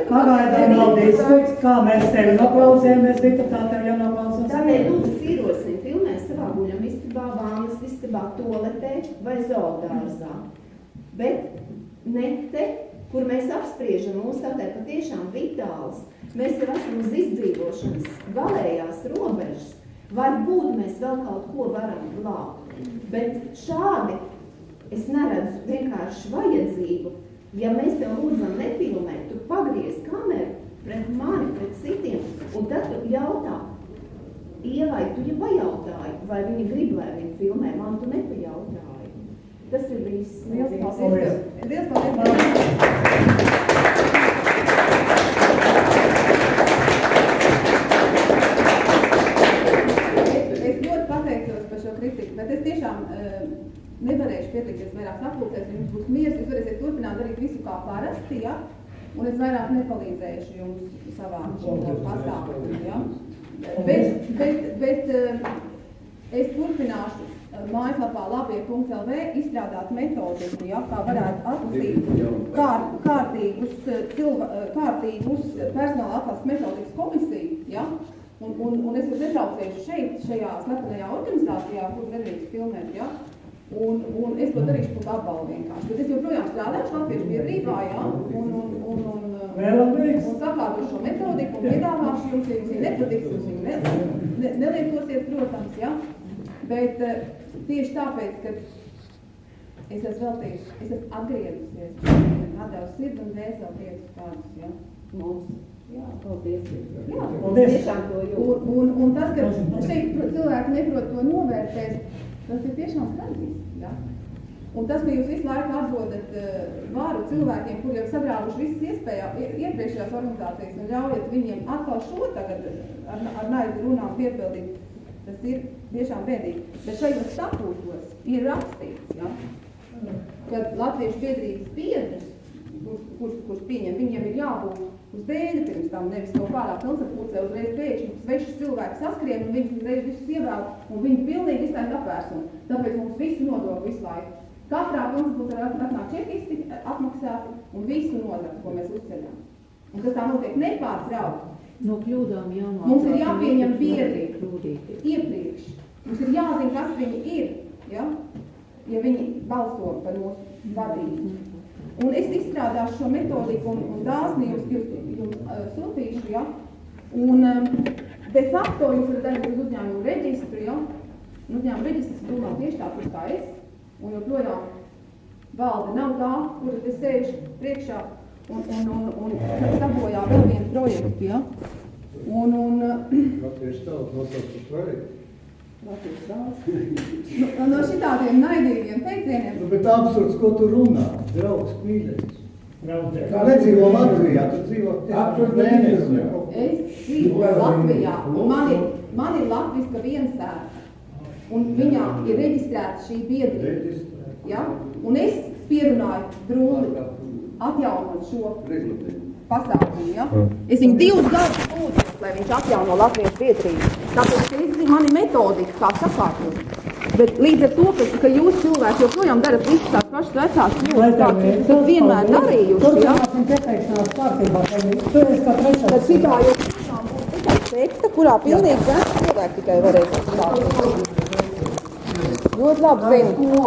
Pagaidām nav diskusijas, kā mēs tevi noklausījāmies, Vita, tā tev jānoklausās. Tādēļ lūdzu ierosinu filmēt savā guļam istabā, vānas istabā, toaletē vai zoodārzā. Bet ne te, kur mēs apspriežam mūsu tādēļ patiešām vitāls. Mēs jau esam uz izdzīvošanas galējās robežas. Varbūt mēs vēl kaut ko varam glābt. Bet šādi es neredzu vienkārši vajadzību Ja mēs tev lūdzam nefilmēt, tu pagriez kameru pret mani, pret citiem, un tad tu jautā, Ievai, tu jau pajautāji, vai viņa grib, lai viņa filmē, man tu nepajautāji. Tas ir viss. Liels paldies. Liels paldies. Nevarēšu pieteikties vairāk sapulcēs, jums būs miers, jūs varēsiet turpināt darīt visu kā parasti, ja? Un es vairāk nepalīdzēšu jums savā pasākumā, ja? Bet, bet, bet uh, es turpināšu uh, mājaslapā labie.lv izstrādāt metodiku, ja, kā varētu atlasīt kār, kārtīgus, cilva, uh, kārtīgus personāla atlases metodikas komisiju, ja? Un, un, un es jūs netraucēšu šeit, šajā slepenajā organizācijā, kur nedrīkst filmēt, ja? Un, un es to darīšu par apbalvu vienkārši. Bet es joprojām strādāšu Latviešu biedrībā, jā, un, un, un, un, un sakārtošu šo metodiku un piedāvāšu jums, ja jums viņa nepatiks, jūs viņu ne, ne, nelietosiet, protams, jā. Bet uh, tieši tāpēc, ka es esmu veltījusi, es esmu atgriezusies, atdevusi sirdi un dēseli tiecas tādus, jā. Mums. Jā. Paldies. Jā, Paldies. Un, un, un tas, ka šeit cilvēki neprot to novērtēt, tas ir tiešām traģiski. Ja? Un tas, ka jūs visu laiku atdodat uh, vāru cilvēkiem, kuri jau sagrāvuši visas iespējas ie- iepriekšējās organizācijas un ļaujat viņiem atkal šo tagad ar, ar naidu runām piepildīt, tas ir tiešām bēdīgi. Bet šajos statūtos ir rakstīts, ja? kad latviešu biedrības biedrus, kurus, kurus pieņem, viņiem ir jābūt uz dēļa pirms tam, nevis kaut kādā pilsapulcē uzreiz pēkšņi svešas cilvēki saskrien un viņus uzreiz visus ievēl un viņi pilnīgi iztaisa apvērsumu. Tāpēc mums visu nodokli visu laiku. Katrā pilsapulcē var atnāk čekisti atmaksāti un visu nodokli, ko mēs uzceļam. Un tas tā notiek nepārtraukti. No kļūdām jāmāk. Mums ir jāpieņem biedri iepriekš. Mums ir jāzina, kas viņi ir, ja, ja viņi balso par mūsu vadību. Un es izstrādāšu šo metodiku un, un jums, jums uh, sūtīšu, ja. Un um, de facto jūs varat aiziet uz uzņēmumu reģistru, ja. Un uzņēmuma reģistrs domā tieši tāpat kā es, un joprojām valde nav tā, kura te sēž priekšā un, un, un, un sabojā vēl vienu projektu, ja? Un, un, Latviešu tauta nosauc par projektu. Latvijas valsts. Nu, no šitādiem naidīgiem teicieniem. Nu, bet absurds, ko tu runā, draugs mīļais. Draudē. Kā nedzīvo Latvijā, tu dzīvo Vēnezujā. Es dzīvoju Latvijā, un man ir, man ir latviska viensēta. Un viņā ir reģistrēta šī biedrība. Ja? Un es pierunāju drūli atjaunot šo pasākumu. Ja? Es viņu divus gadus lūdzu, lai viņš atjauno Latvijas biedrību. Tāpēc, ka es zinu, man ir metodika, kā sakārtot. Bet līdz ar to, ka, ka jūs cilvēki joprojām darat visas tās pašas vecās kļūdas, kādas jūs esat vienmēr darījuši, ja? Tad šitā joprojām būs tikai sekta, kurā pilnīgi veci cilvēki tikai varēs atklāt. Ļoti labi zinu.